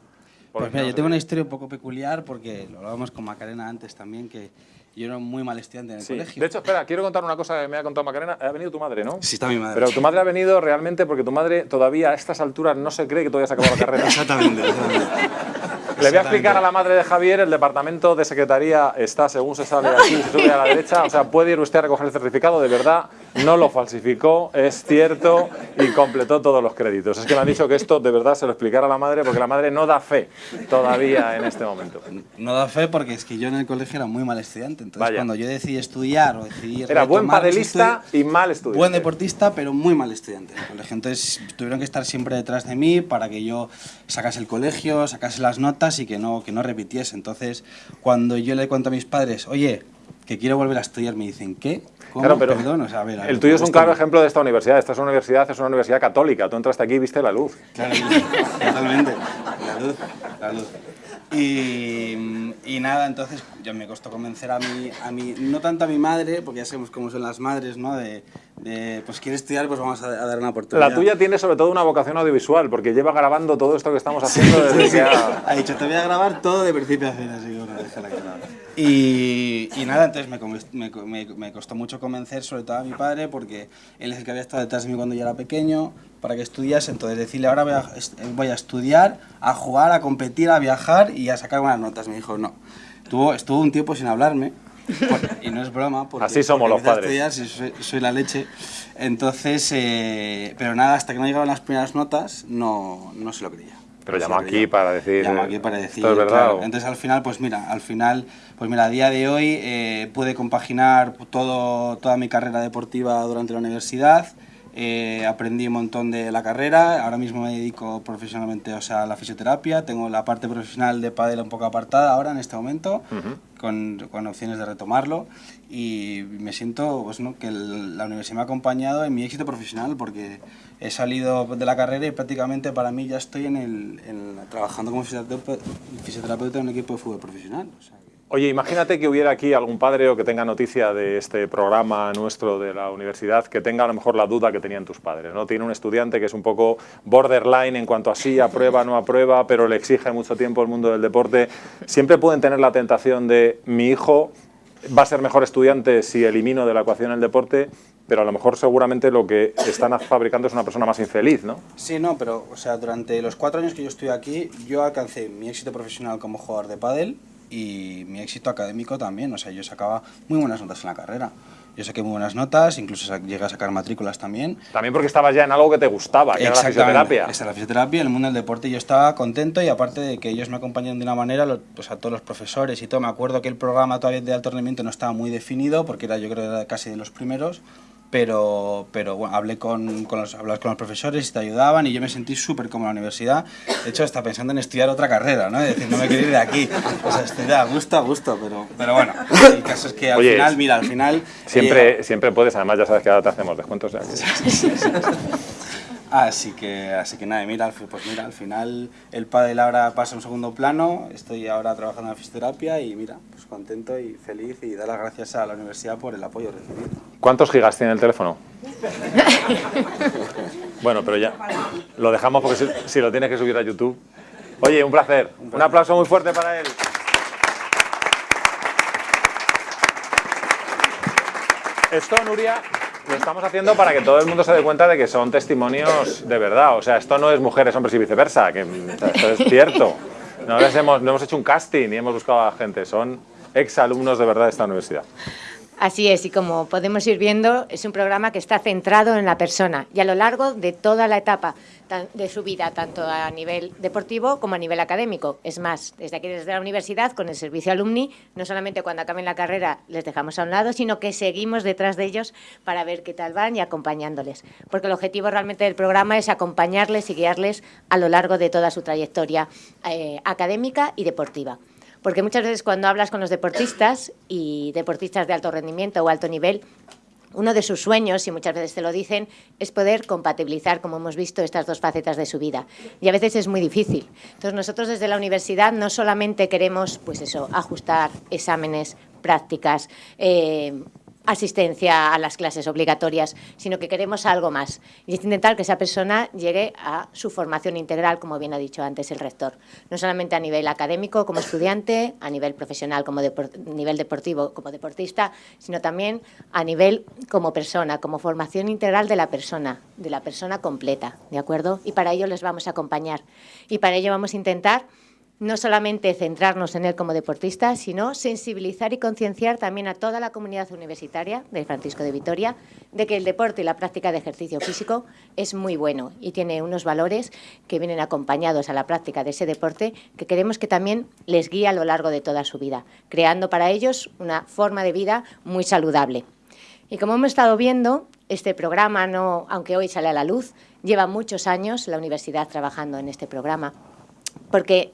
porque Pues mira, yo tengo una historia un poco peculiar porque lo hablábamos con Macarena antes también, que yo era muy mal estudiante en el Sí. colegio. De hecho, espera, quiero contar una cosa que me ha contado Macarena. Ha venido tu madre, ¿no? Sí, está mi madre. Pero tu madre ha venido realmente porque tu madre todavía a estas alturas no se cree que todavía se acabado la carrera. Exactamente, exactamente. Le voy a explicar a la madre de Javier, el departamento de secretaría está según se sale aquí, se sube a la derecha, o sea, puede ir usted a recoger el certificado, de verdad, no lo falsificó, es cierto y completó todos los créditos. Es que me han dicho que esto de verdad se lo explicara a la madre porque la madre no da fe todavía en este momento. No da fe porque es que yo en el colegio era muy mal estudiante. Entonces, Vaya. cuando yo decidí estudiar o decidí. Era buen padelista y mal estudiante. Buen deportista, pero muy mal estudiante. Entonces tuvieron que estar siempre detrás de mí para que yo sacase el colegio, sacase las notas y que no, que no repitiese. Entonces, cuando yo le cuento a mis padres, oye, que quiero volver a estudiar, me dicen, ¿qué? Claro, pero Perdón, o sea, a ver, a el tuyo es un claro ejemplo de esta universidad. Esta es una universidad, es una universidad católica. Tú entraste aquí y viste la luz. Claro, totalmente. La luz, la luz. Y, y nada, entonces yo me costó convencer a mi, a mi, no tanto a mi madre, porque ya sabemos cómo son las madres, ¿no? De, de pues quiere estudiar, pues vamos a, a dar una oportunidad. La tuya tiene sobre todo una vocación audiovisual, porque lleva grabando todo esto que estamos haciendo desde que ha... Ha dicho, te voy a grabar todo de principio a fin, así que bueno, déjala que. Y, y nada, entonces me, me, me, me costó mucho convencer, sobre todo a mi padre, porque él es el que había estado detrás de mí cuando yo era pequeño, para que estudiase. Entonces decirle, ahora voy a, voy a estudiar, a jugar, a competir, a viajar y a sacar buenas notas. Me dijo, no. Estuvo, estuvo un tiempo sin hablarme, y no es broma. Porque, Así somos porque los padres. estudiar, soy, soy la leche. Entonces, eh, pero nada, hasta que no llegaban las primeras notas, no, no se lo creía. Pero No llamó aquí creía. para decir, Llamó aquí para decir. ¿esto es verdad claro. o? Entonces al final, pues mira, al final, pues mira, a día de hoy eh, pude compaginar todo, toda mi carrera deportiva durante la universidad. Eh, aprendí un montón de la carrera, ahora mismo me dedico profesionalmente o sea, a la fisioterapia, tengo la parte profesional de pádel un poco apartada ahora en este momento, con, con opciones de retomarlo y me siento pues, ¿no? que el- la universidad me ha acompañado en mi éxito profesional porque he salido de la carrera y prácticamente para mí ya estoy en el, en- trabajando como fisioterapeuta, fisioterapeuta en un equipo de fútbol profesional. o sea Oye, imagínate que hubiera aquí algún padre o que tenga noticia de este programa nuestro de la universidad, que tenga a lo mejor la duda que tenían tus padres, ¿no? Tiene un estudiante que es un poco borderline en cuanto a sí, aprueba, no aprueba, pero le exige mucho tiempo el mundo del deporte. Siempre pueden tener la tentación de, mi hijo va a ser mejor estudiante si elimino de la ecuación el deporte, pero a lo mejor seguramente lo que están fabricando es una persona más infeliz, ¿no? Sí, no, pero o sea, durante los cuatro años que yo estoy aquí, yo alcancé mi éxito profesional como jugador de pádel y mi éxito académico también, o sea, yo sacaba muy buenas notas en la carrera. Yo saqué muy buenas notas, incluso llegué a sacar matrículas también. También porque estabas ya en algo que te gustaba, que era la fisioterapia. Esa la fisioterapia, el mundo del deporte, yo estaba contento y aparte de que ellos me acompañan de una manera, pues a todos los profesores y todo, me acuerdo que el programa todavía de alto rendimiento no estaba muy definido, porque era yo creo era casi de los primeros, pero, pero bueno, hablé con, con, los, con los profesores y te ayudaban y yo me sentí súper como en la universidad. De hecho, hasta pensando en estudiar otra carrera, ¿no? Es decir, no me quiero ir de aquí. O sea, estoy a gusto, a gusto, pero, pero bueno, el caso es que al final, mira, al final... Siempre, siempre puedes, además ya sabes que ahora te hacemos descuentos. Así que, así que nada, mira, pues mira, al final el pádel ahora pasa a un segundo plano, estoy ahora trabajando en la fisioterapia y mira, pues contento y feliz y dar las gracias a la universidad por el apoyo recibido. ¿Cuántos gigas tiene el teléfono? bueno, pero ya lo dejamos porque si, lo tienes que subir a YouTube. Oye, un placer. Un aplauso muy fuerte para él. Esto, Nuria, lo estamos haciendo para que todo el mundo se dé cuenta de que son testimonios de verdad. O sea, esto no es mujeres, hombres y viceversa, que esto es cierto. No, hemos, no hemos hecho un casting ni hemos buscado a gente, son exalumnos de verdad de esta universidad. Así es, y como podemos ir viendo, es un programa que está centrado en la persona y a lo largo de toda la etapa de su vida, tanto a nivel deportivo como a nivel académico. Es más, desde aquí, desde la universidad, con el servicio alumni, no solamente cuando acaben la carrera les dejamos a un lado, sino que seguimos detrás de ellos para ver qué tal van y acompañándoles. Porque el objetivo realmente del programa es acompañarles y guiarles a lo largo de toda su trayectoria eh, académica y deportiva. Porque muchas veces cuando hablas con los deportistas y deportistas de alto rendimiento o alto nivel, uno de sus sueños, y muchas veces te lo dicen, es poder compatibilizar, como hemos visto, estas dos facetas de su vida. Y a veces es muy difícil. Entonces nosotros desde la universidad no solamente queremos, pues eso, ajustar exámenes, prácticas, eh, asistencia a las clases obligatorias, sino que queremos algo más. Y es intentar que esa persona llegue a su formación integral, como bien ha dicho antes el rector. No solamente a nivel académico como estudiante, a nivel profesional como nivel deportivo como deportista, sino también a nivel como persona, como formación integral de la persona, de la persona completa, ¿de acuerdo? Y para ello les vamos a acompañar. Y para ello vamos a intentar no solamente centrarnos en él como deportista, sino sensibilizar y concienciar también a toda la comunidad universitaria de Francisco de Vitoria de que el deporte y la práctica de ejercicio físico es muy bueno y tiene unos valores que vienen acompañados a la práctica de ese deporte que queremos que también les guíe a lo largo de toda su vida, creando para ellos una forma de vida muy saludable. Y como hemos estado viendo, este programa, no, aunque hoy sale a la luz, lleva muchos años la universidad trabajando en este programa, porque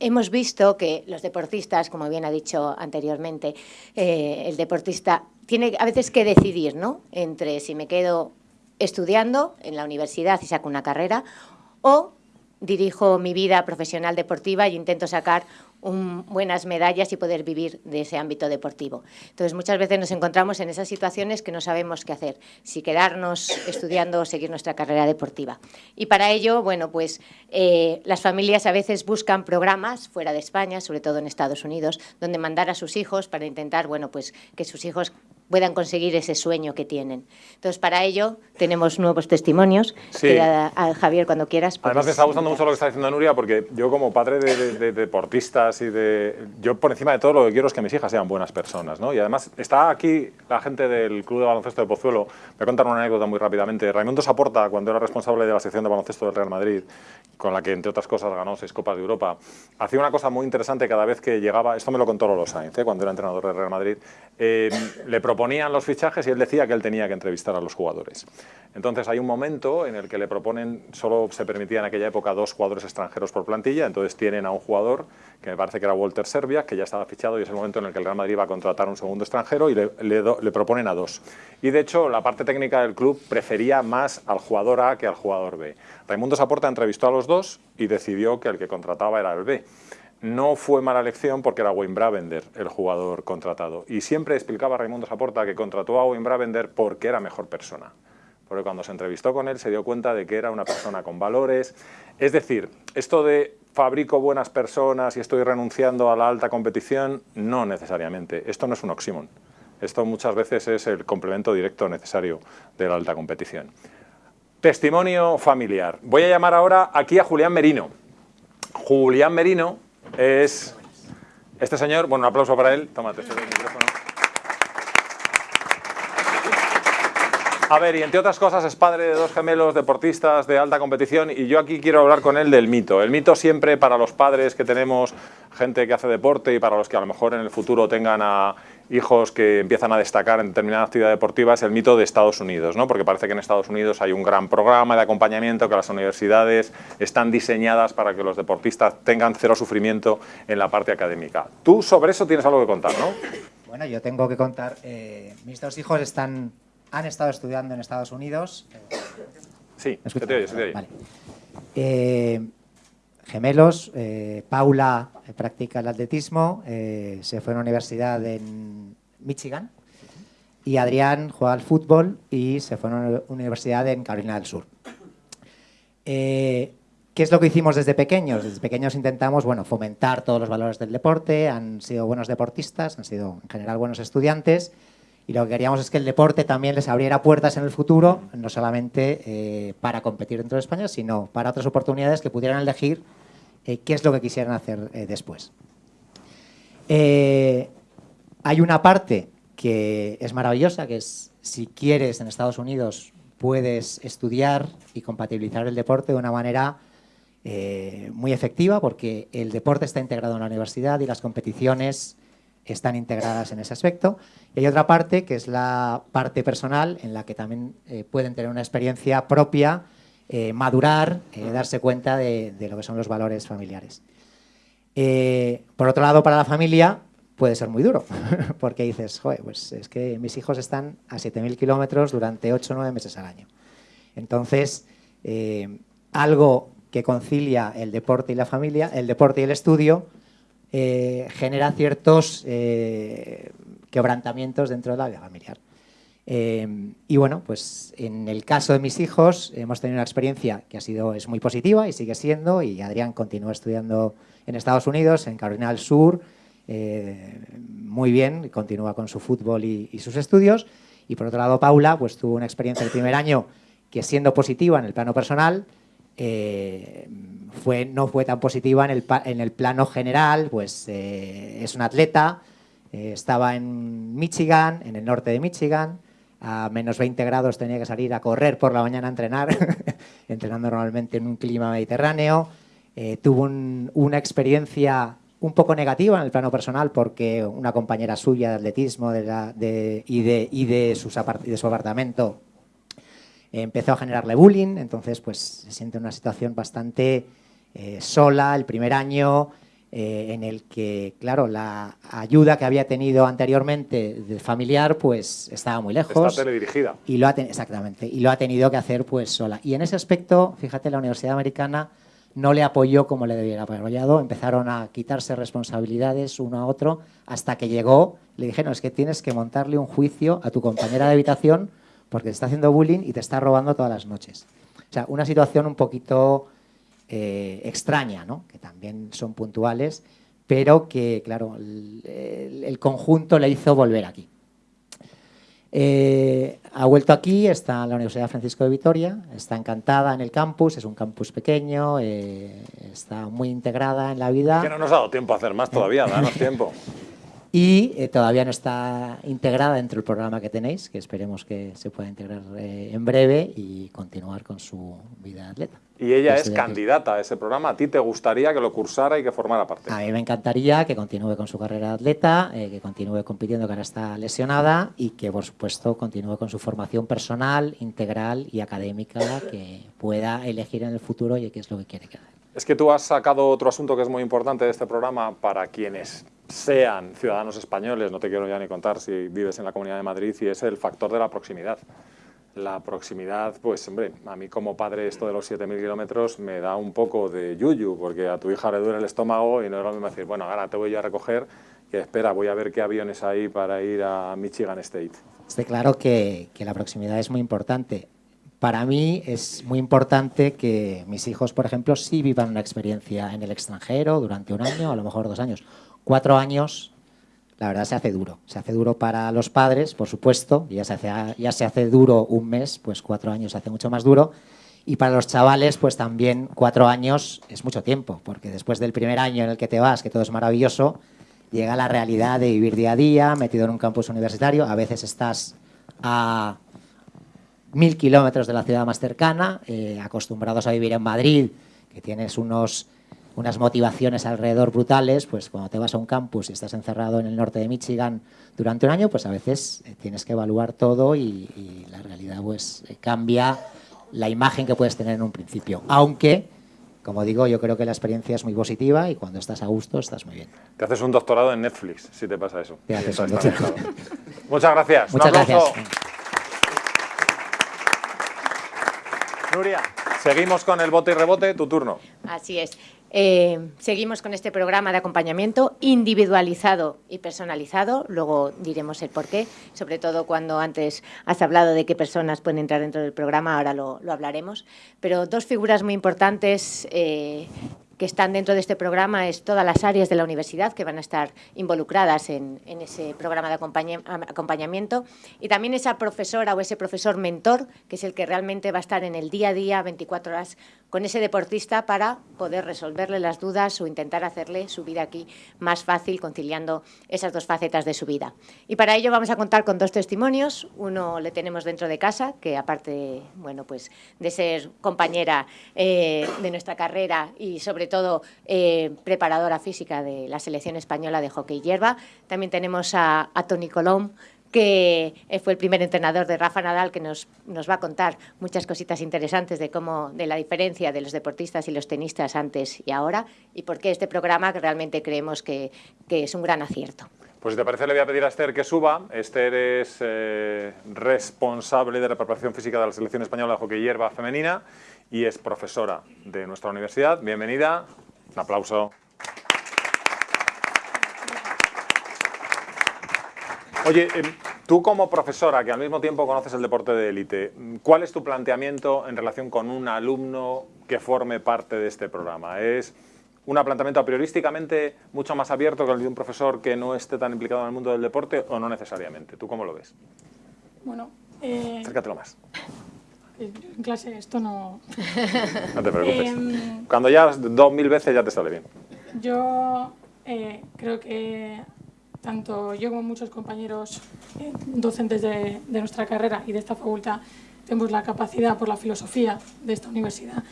Hemos visto que los deportistas, como bien ha dicho anteriormente, eh, el deportista tiene a veces que decidir ¿no? entre si me quedo estudiando en la universidad y saco una carrera o dirijo mi vida profesional deportiva y intento sacar buenas medallas y poder vivir de ese ámbito deportivo. Entonces, muchas veces nos encontramos en esas situaciones que no sabemos qué hacer, si quedarnos estudiando o seguir nuestra carrera deportiva. Y para ello, bueno, pues eh, las familias a veces buscan programas fuera de España, sobre todo en Estados Unidos, donde mandar a sus hijos para intentar, bueno, pues que sus hijos puedan conseguir ese sueño que tienen. Entonces, para ello tenemos nuevos testimonios. Sí. a, Javier, cuando quieras. Además, me está gustando mucho lo que está diciendo Nuria, porque yo como padre de, deportistas y de... Yo por encima de todo lo que quiero es que mis hijas sean buenas personas, ¿no? Y además está aquí la gente del Club de Baloncesto de Pozuelo. Voy a contar una anécdota muy rápidamente. Raimundo Saporta, cuando era responsable de la sección de baloncesto del Real Madrid, con la que, entre otras cosas, ganó seis Copas de Europa, hacía una cosa muy interesante cada vez que llegaba, esto me lo contó Lolo Sainz, ¿eh? cuando era entrenador del Real Madrid, eh, le proponían los fichajes y él decía que él tenía que entrevistar a los jugadores. Entonces hay un momento en el que le proponen, solo se permitía en aquella época dos jugadores extranjeros por plantilla, entonces tienen a un jugador que me parece que era Walter Serbia, que ya estaba fichado y es el momento en el que el Real Madrid va a contratar un segundo extranjero y le, le, proponen a dos. Y de hecho la parte técnica del club prefería más al jugador A que al jugador B. Raimundo Saporta entrevistó a los dos y decidió que el que contrataba era el B. no fue mala elección porque era Wayne Bravender el jugador contratado. Y siempre explicaba Raimundo Saporta que contrató a Wayne Bravender porque era mejor persona. Porque cuando se entrevistó con él se dio cuenta de que era una persona con valores. Es decir, esto de fabrico buenas personas y estoy renunciando a la alta competición, no necesariamente. Esto no es un oxímon. Esto muchas veces es el complemento directo necesario de la alta competición. Testimonio familiar. Voy a llamar ahora aquí a Julián Merino. Julián Merino es este señor, bueno, un aplauso para él, tómate este micrófono. A ver, y entre otras cosas es padre de dos gemelos deportistas de alta competición y yo aquí quiero hablar con él del mito. El mito siempre para los padres que tenemos gente que hace deporte y para los que a lo mejor en el futuro tengan a hijos que empiezan a destacar en determinada actividad deportiva es el mito de Estados Unidos, ¿no? porque parece que en Estados Unidos hay un gran programa de acompañamiento, que las universidades están diseñadas para que los deportistas tengan cero sufrimiento en la parte académica. Tú sobre eso tienes algo que contar, ¿no? Bueno, yo tengo que contar, eh, mis dos hijos están, han estado estudiando en Estados Unidos. Sí, se te oye, se te oye. Vale. Eh, gemelos, eh, Paula practica el atletismo, eh, se fue a una universidad en Michigan y Adrián juega al fútbol y se fue a una universidad en Carolina del Sur. Eh, ¿Qué es lo que hicimos desde pequeños? Desde pequeños intentamos bueno, fomentar todos los valores del deporte, han sido buenos deportistas, han sido en general buenos estudiantes y lo que queríamos es que el deporte también les abriera puertas en el futuro, no solamente eh, para competir dentro de España, sino para otras oportunidades que pudieran elegir eh, qué es lo que quisieran hacer eh, después. Hay una parte que es maravillosa, que es si quieres en Estados Unidos puedes estudiar y compatibilizar el deporte de una manera muy efectiva porque el deporte está integrado en la universidad y las competiciones están integradas en ese aspecto. Y hay otra parte que es la parte personal en la que también eh, pueden tener una experiencia propia, eh, madurar, eh, darse cuenta de, de lo que son los valores familiares. Por otro lado, para la familia puede ser muy duro, porque dices, joder, pues es que mis hijos están a 7.000 kilómetros durante 8 o 9 meses al año. Entonces, algo que concilia el deporte y la familia, el deporte y el estudio, eh, genera ciertos eh, quebrantamientos dentro de la vida familiar. Eh, y bueno, pues en el caso de mis hijos hemos tenido una experiencia que ha sido es muy positiva y sigue siendo, y Adrián continúa estudiando en Estados Unidos, en Carolina del Sur, muy bien, continúa con su fútbol y, y sus estudios. Y por otro lado, Paula pues tuvo una experiencia el primer año que siendo positiva en el plano personal, eh, fue, no fue tan positiva en el, en el plano general, pues eh, es un atleta, eh, estaba en Michigan, en el norte de Michigan, a menos 20 grados tenía que salir a correr por la mañana a entrenar, entrenando normalmente en un clima mediterráneo, tuvo un- una experiencia un poco negativa en el plano personal porque una compañera suya de atletismo de de- y, de, y de sus de su apartamento empezó a generarle bullying, entonces pues se siente en una situación bastante eh, sola el primer año, eh, en el que, claro, la ayuda que había tenido anteriormente de familiar pues estaba muy lejos. Está teledirigida. Y lo ha exactamente, y lo ha tenido que hacer pues sola. Y en ese aspecto, fíjate, la Universidad Americana no le apoyó como le debiera haber apoyado, empezaron a quitarse responsabilidades uno a otro hasta que llegó, le dijeron, es que tienes que montarle un juicio a tu compañera de habitación porque te está haciendo bullying y te está robando todas las noches. O sea, una situación un poquito eh, extraña, ¿no? que también son puntuales, pero que, claro, el, el- el conjunto le hizo volver aquí. Eh, ha vuelto aquí, está en la Universidad Francisco de Vitoria, está encantada en el campus, es un campus pequeño, eh, está muy integrada en la vida Que no nos ha dado tiempo a hacer más todavía, danos tiempo. y eh, todavía no está integrada dentro del programa que tenéis, que esperemos que se pueda integrar eh, en breve y continuar con su vida de atleta. Y ella es candidata a ese programa. ¿A ti te gustaría que lo cursara y que formara parte? A mí me encantaría que continúe con su carrera de atleta, eh, que continúe compitiendo, que ahora está lesionada, y que, por supuesto, continúe con su formación personal, integral y académica, que pueda elegir en el futuro y qué es lo que quiere que haga. Es que tú has sacado otro asunto que es muy importante de este programa para quienes sean ciudadanos españoles, no te quiero ya ni contar si vives en la Comunidad de Madrid, y es el factor de la proximidad. la proximidad, pues hombre, a mí como padre esto de los 7.000 kilómetros me da un poco de yuyu, porque a tu hija le duele el estómago y no es lo mismo decir, bueno, ahora te voy yo a recoger, que espera, voy a ver qué aviones hay para ir a Michigan State. Esté claro que, que la proximidad es muy importante. Para mí es muy importante que mis hijos, por ejemplo, sí vivan una experiencia en el extranjero durante un año, a lo mejor dos años. Cuatro años la verdad se hace duro. Se hace duro para los padres, por supuesto, ya se hace, ya se hace duro un mes, pues cuatro años se hace mucho más duro. Y para los chavales, pues también cuatro años es mucho tiempo, porque después del primer año en el que te vas, que todo es maravilloso, llega la realidad de vivir día a día, metido en un campus universitario. A veces estás a mil kilómetros de la ciudad más cercana, eh, acostumbrados a vivir en Madrid, que tienes unos unas motivaciones alrededor brutales, pues cuando te vas a un campus y estás encerrado en el norte de Michigan durante un año, pues a veces eh, tienes que evaluar todo y, la realidad pues eh, cambia la imagen que puedes tener en un principio. Aunque, como digo, yo creo que la experiencia es muy positiva y cuando estás a gusto estás muy bien. Te haces un doctorado en Netflix, si te pasa eso. Te haces un doctorado. Muchas gracias. Muchas gracias. Nuria, seguimos con el bote y rebote, tu turno. Así es. Eh, seguimos con este programa de acompañamiento individualizado y personalizado, luego diremos el por qué, sobre todo cuando antes has hablado de qué personas pueden entrar dentro del programa, ahora lo, hablaremos. Pero dos figuras muy importantes eh, que están dentro de este programa es todas las áreas de la universidad que van a estar involucradas en, ese programa de acompañamiento y también esa profesora o ese profesor mentor que es el que realmente va a estar en el día a día, 24 horas, con ese deportista para poder resolverle las dudas o intentar hacerle su vida aquí más fácil conciliando esas dos facetas de su vida. Y para ello vamos a contar con dos testimonios. Uno le tenemos dentro de casa, que aparte bueno, pues de ser compañera eh, de nuestra carrera y sobre todo eh, preparadora física de la selección española de hockey hierba. También tenemos a, Tony Colom, que eh, fue el primer entrenador de Rafa Nadal, que nos, nos, va a contar muchas cositas interesantes de cómo, de la diferencia de los deportistas y los tenistas antes y ahora, y por qué este programa que realmente creemos que, que es un gran acierto. Pues si te parece le voy a pedir a Esther que suba. Esther es eh, responsable de la preparación física de la selección española de hockey hierba femenina y es profesora de nuestra universidad. Bienvenida. Un aplauso. Oye, em, tú como profesora, que al mismo tiempo conoces el deporte de élite, ¿cuál es tu planteamiento en relación con un alumno que forme parte de este programa? ¿Es un planteamiento a priorísticamente mucho más abierto que el de un profesor que no esté tan implicado en el mundo del deporte o no necesariamente? ¿Tú cómo lo ves? Bueno... Eh... Acércatelo más. En clase esto no... No te preocupes. Em, Cuando ya dos mil veces ya te sale bien. Yo eh, creo que tanto yo como muchos compañeros eh, docentes de, nuestra carrera y de esta facultad tenemos la capacidad por la filosofía de esta universidad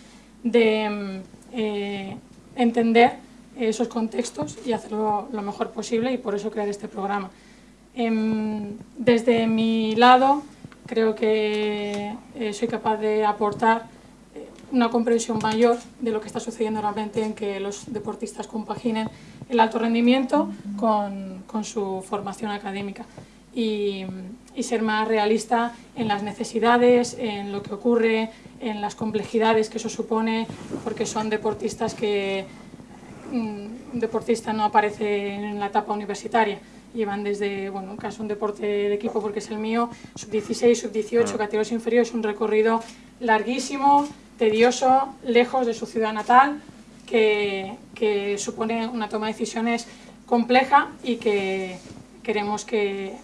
de em, eh, entender esos contextos y hacerlo lo mejor posible y por eso crear este programa. Em, desde mi lado, creo que eh, soy capaz de aportar eh, una comprensión mayor de lo que está sucediendo realmente en que los deportistas compaginen el alto rendimiento con, con su formación académica. Y, y, ser más realista en las necesidades, en lo que ocurre, en las complejidades que eso supone, porque son deportistas que mm, un deportista no aparece en la etapa universitaria, llevan desde, bueno, en caso un deporte de equipo porque es el mío, sub-16, sub-18, ah. categorías inferiores, un recorrido larguísimo, tedioso, lejos de su ciudad natal, que, que supone una toma de decisiones compleja y que queremos que,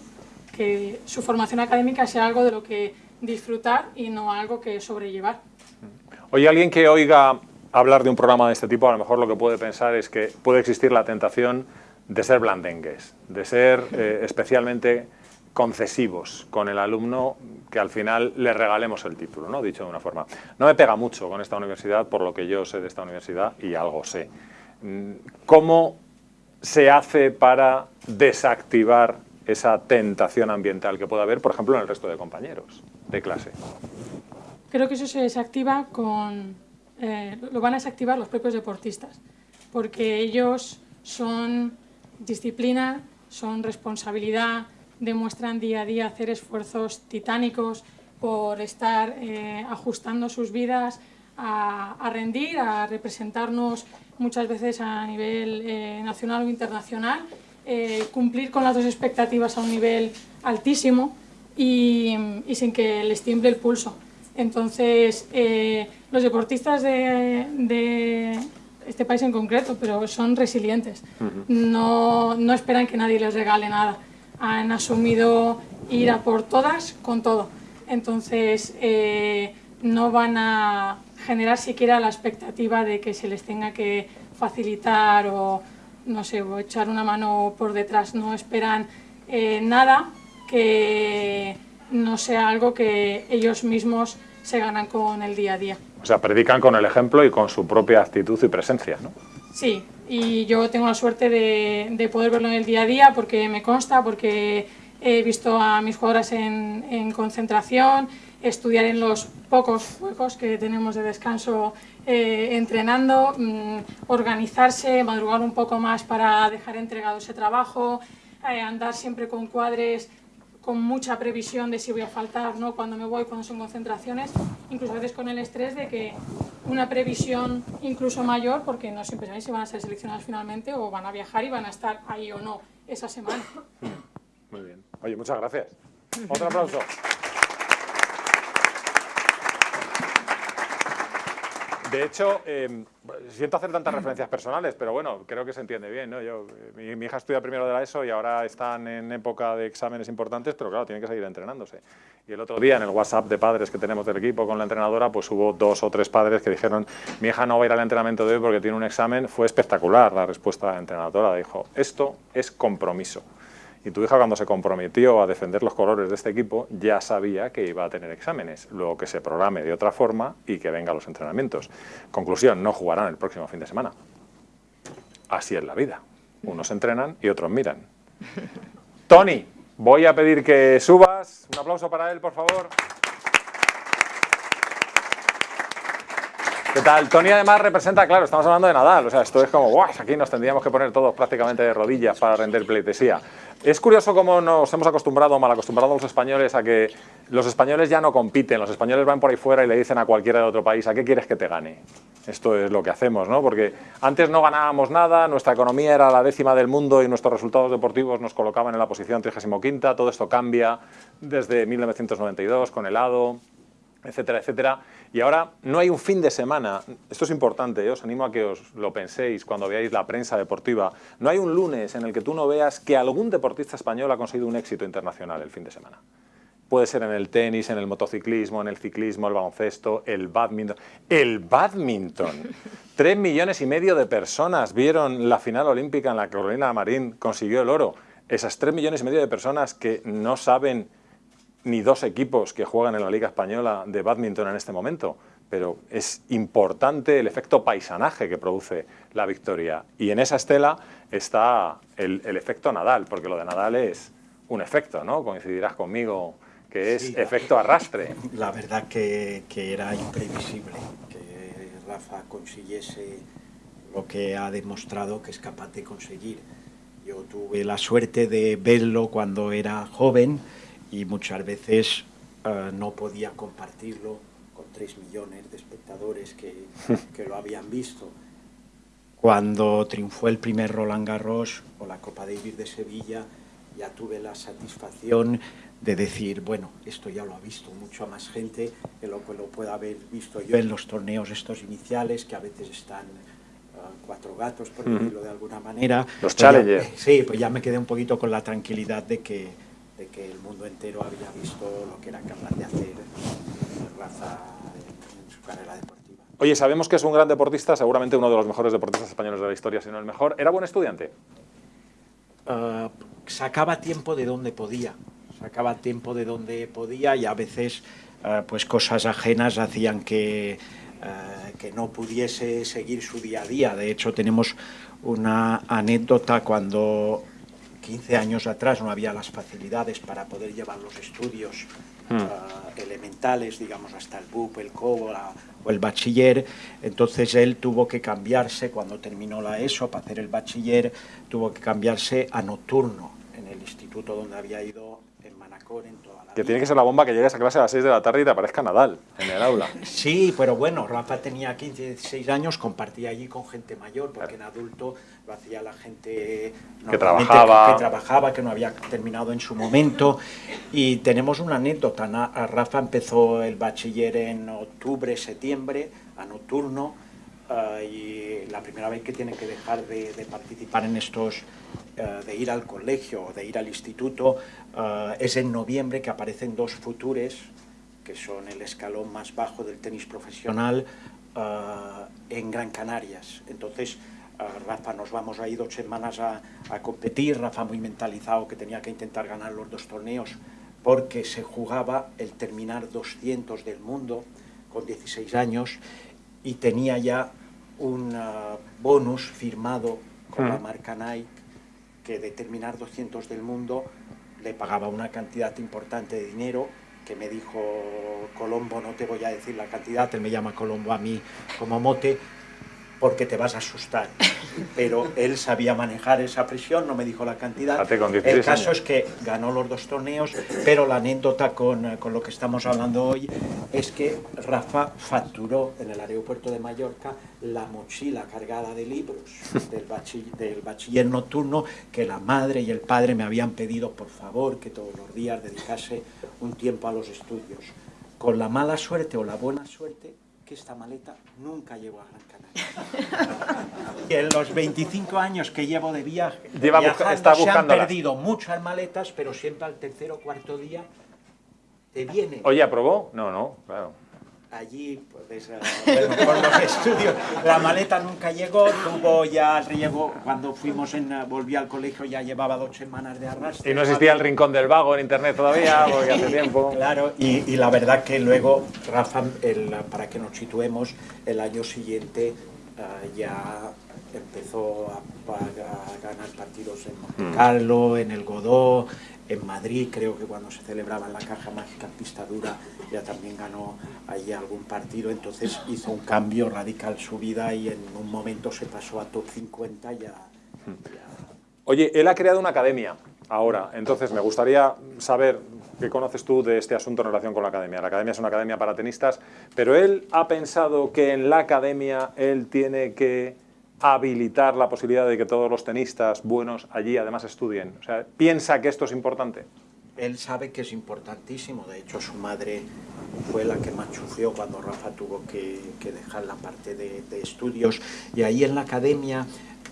que su formación académica sea algo de lo que disfrutar y no algo que sobrellevar. Oye, alguien que oiga hablar de un programa de este tipo, a lo mejor lo que puede pensar es que puede existir la tentación de ser blandengues, de ser eh, especialmente concesivos con el alumno que al final le regalemos el título, ¿no? dicho de una forma. No me pega mucho con esta universidad por lo que yo sé de esta universidad y algo sé. Mm, ¿Cómo se hace para desactivar esa tentación ambiental que puede haber, por ejemplo, en el resto de compañeros de clase? Creo que eso se desactiva con... Eh, lo van a desactivar los propios deportistas, porque ellos son disciplina, son responsabilidad, demuestran día a día hacer esfuerzos titánicos por estar eh, ajustando sus vidas a, rendir, a representarnos muchas veces a nivel eh, nacional o internacional, eh, cumplir con las dos expectativas a un nivel altísimo y, sin que les tiemble el pulso. Entonces, los deportistas de, este país en concreto, pero son resilientes, no, no esperan que nadie les regale nada, han asumido ir a por todas con todo. Entonces, eh, no van a generar siquiera la expectativa de que se les tenga que facilitar o, no sé, o echar una mano por detrás. No esperan eh, nada que no sea algo que ellos mismos se ganan con el día a día. O sea, predican con el ejemplo y con su propia actitud y presencia, ¿no? Sí, y yo tengo la suerte de, de poder verlo en el día a día porque me consta, porque he visto a mis jugadoras en, concentración, estudiar en los pocos juegos que tenemos de descanso eh, entrenando, mm, organizarse, madrugar un poco más para dejar entregado ese trabajo, eh, andar siempre con cuadres con mucha previsión de si voy a faltar, ¿no? cuando me voy, cuando son concentraciones, incluso a veces con el estrés de que una previsión incluso mayor, porque no siempre sabéis si van a ser seleccionados finalmente o van a viajar y van a estar ahí o no esa semana. Muy bien. Oye, muchas gracias. Otro aplauso. De hecho, eh, siento hacer tantas referencias personales, pero bueno, creo que se entiende bien. ¿no? Yo, mi, mi, hija estudia primero de la ESO y ahora están en época de exámenes importantes, pero claro, tienen que seguir entrenándose. Y el otro día en el WhatsApp de padres que tenemos del equipo con la entrenadora, pues hubo dos o tres padres que dijeron, mi hija no va a ir al entrenamiento de hoy porque tiene un examen. Fue espectacular la respuesta de la entrenadora. Dijo, esto es compromiso. Y tu hija cuando se comprometió a defender los colores de este equipo ya sabía que iba a tener exámenes, luego que se programe de otra forma y que venga a los entrenamientos. Conclusión, no jugarán el próximo fin de semana. Así es la vida. Unos entrenan y otros miran. Tony, voy a pedir que subas. Un aplauso para él, por favor. ¿Qué tal? Tony además representa, claro, estamos hablando de Nadal, o sea, esto es como, ¡guau! Aquí nos tendríamos que poner todos prácticamente de rodillas para render pleitesía. Es curioso cómo nos hemos acostumbrado, mal acostumbrado los españoles a que los españoles ya no compiten, los españoles van por ahí fuera y le dicen a cualquiera de otro país, ¿a qué quieres que te gane? Esto es lo que hacemos, ¿no? Porque antes no ganábamos nada, nuestra economía era la décima del mundo y nuestros resultados deportivos nos colocaban en la posición 35 todo esto cambia desde 1992 con el ADO, etcétera, etcétera. Y ahora no hay un fin de semana, esto es importante, ¿eh? os animo a que os lo penséis cuando veáis la prensa deportiva, no hay un lunes en el que tú no veas que algún deportista español ha conseguido un éxito internacional el fin de semana. Puede ser en el tenis, en el motociclismo, en el ciclismo, el baloncesto, el badminton. ¡El badminton! Tres millones y medio de personas vieron la final olímpica en la que Carolina Marín consiguió el oro. Esas tres millones y medio de personas que no saben ni dos equipos que juegan en la Liga Española de badminton en este momento, pero es importante el efecto paisanaje que produce la victoria. Y en esa estela está el, efecto Nadal, porque lo de Nadal es un efecto, ¿no? Coincidirás conmigo que es efecto arrastre. La verdad que, que era imprevisible que Rafa consiguiese lo que ha demostrado que es capaz de conseguir. Yo tuve la suerte de verlo cuando era joven, y muchas veces eh, no podía compartirlo con tres millones de espectadores que, que, lo habían visto. Cuando triunfó el primer Roland Garros o la Copa Davis de Sevilla, ya tuve la satisfacción de decir, bueno, esto ya lo ha visto mucho más gente que lo que lo pueda haber visto yo en los torneos estos iniciales, que a veces están uh, cuatro gatos, por decirlo de alguna manera. Los pues challengers. sí, pues ya me quedé un poquito con la tranquilidad de que, de que el mundo entero había visto lo que era capaz de hacer Rafa en, su carrera deportiva. Oye, sabemos que es un gran deportista, seguramente uno de los mejores deportistas españoles de la historia, si no el mejor. ¿Era buen estudiante? Uh, sacaba tiempo de donde podía, sacaba tiempo de donde podía y a veces uh, pues cosas ajenas hacían que, uh, que no pudiese seguir su día a día. De hecho, tenemos una anécdota cuando 15 años atrás no había las facilidades para poder llevar los estudios hmm. uh, elementales, digamos, hasta el BUP, el COBO o el bachiller. Entonces él tuvo que cambiarse, cuando terminó la ESO, para hacer el bachiller, tuvo que cambiarse a nocturno en el instituto donde había ido en Manacor, en toda Que tiene que ser la bomba que llegues a clase a las 6 de la tarde y te aparezca Nadal en el aula. Sí, pero bueno, Rafa tenía 15, 16 años, compartía allí con gente mayor, porque en adulto lo hacía la gente Que trabajaba. que, que trabajaba, que no había terminado en su momento. Y tenemos una anécdota. A Rafa empezó el bachiller en octubre, septiembre, a nocturno, ah, y la primera vez que tiene que dejar de, de participar en estos, eh, de ir al colegio o de ir al instituto, ah, es en noviembre que aparecen dos futures que son el escalón más bajo del tenis profesional ah, en Gran Canarias. Entonces, Rafa, nos vamos ahí dos semanas a, a competir, Rafa muy mentalizado que tenía que intentar ganar los dos torneos porque se jugaba el terminar 200 del mundo con 16 años y tenía ya un bonus firmado con la marca Nike que de terminar 200 del mundo le pagaba una cantidad importante de dinero que me dijo Colombo, no te voy a decir la cantidad, él me llama Colombo a mí como mote, porque te vas a asustar. Pero él sabía manejar esa presión, no me dijo la cantidad. Fíjate, con 16 El caso es que ganó los dos torneos, pero la anécdota con, eh, con lo que estamos hablando hoy es que Rafa facturó en el aeropuerto de Mallorca la mochila cargada de libros del, bachi- del bachiller nocturno que la madre y el padre me habían pedido por favor que todos los días dedicase un tiempo a los estudios. Con la mala suerte o la buena suerte que esta maleta nunca llegó a Gran Canaria. En los 25 años que llevo de viaje, Lleva busca- viajando, está se han perdido muchas maletas, pero siempre al tercer o cuarto día te viene Oye, ¿aprobó? No, no, claro. Allí, pues, por los estudios. La maleta nunca llegó, tuvo ya, llegó, cuando fuimos en, eh, volví al colegio ya llevaba dos semanas de arrastre. Y no existía el rincón del vago en internet todavía, porque hace tiempo. Claro, y, y la verdad que luego Rafa, el- para que nos situemos, el año siguiente ah, ya empezó a, a- a ganar partidos en Monte Mm. Carlo, en el Godó, en Madrid, creo que cuando se celebraba en la Caja Mágica Pista Dura ya también ganó allí algún partido, entonces hizo un cambio radical su vida y en un momento se pasó a top 50 ya. Oye, él ha creado una academia ahora, entonces me gustaría saber qué conoces tú de este asunto en relación con la academia. La academia es una academia para tenistas, pero él ha pensado que en la academia él tiene que habilitar la posibilidad de que todos los tenistas buenos allí además estudien. O sea, piensa que esto es importante. Él sabe que es importantísimo, de hecho su madre fue la que machuceó cuando Rafa tuvo que, que dejar la parte de, de estudios y ahí en la academia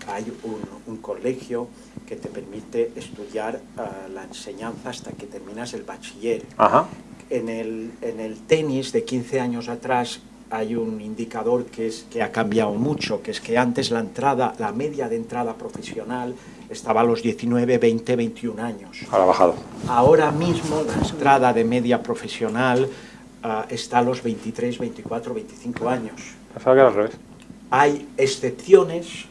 hay un, un colegio que te permite estudiar ah, la enseñanza hasta que terminas el bachiller. Ajá. En el, en el tenis de 15 años atrás hay un indicador que, es, que ha cambiado mucho, que es que antes la entrada, la media de entrada profesional estaba a los 19, 20, 21 años. Ahora ha bajado. Ahora mismo la entrada de media profesional ah, está a los 23, 24, 25 años. Pensaba que era al revés. Hay excepciones,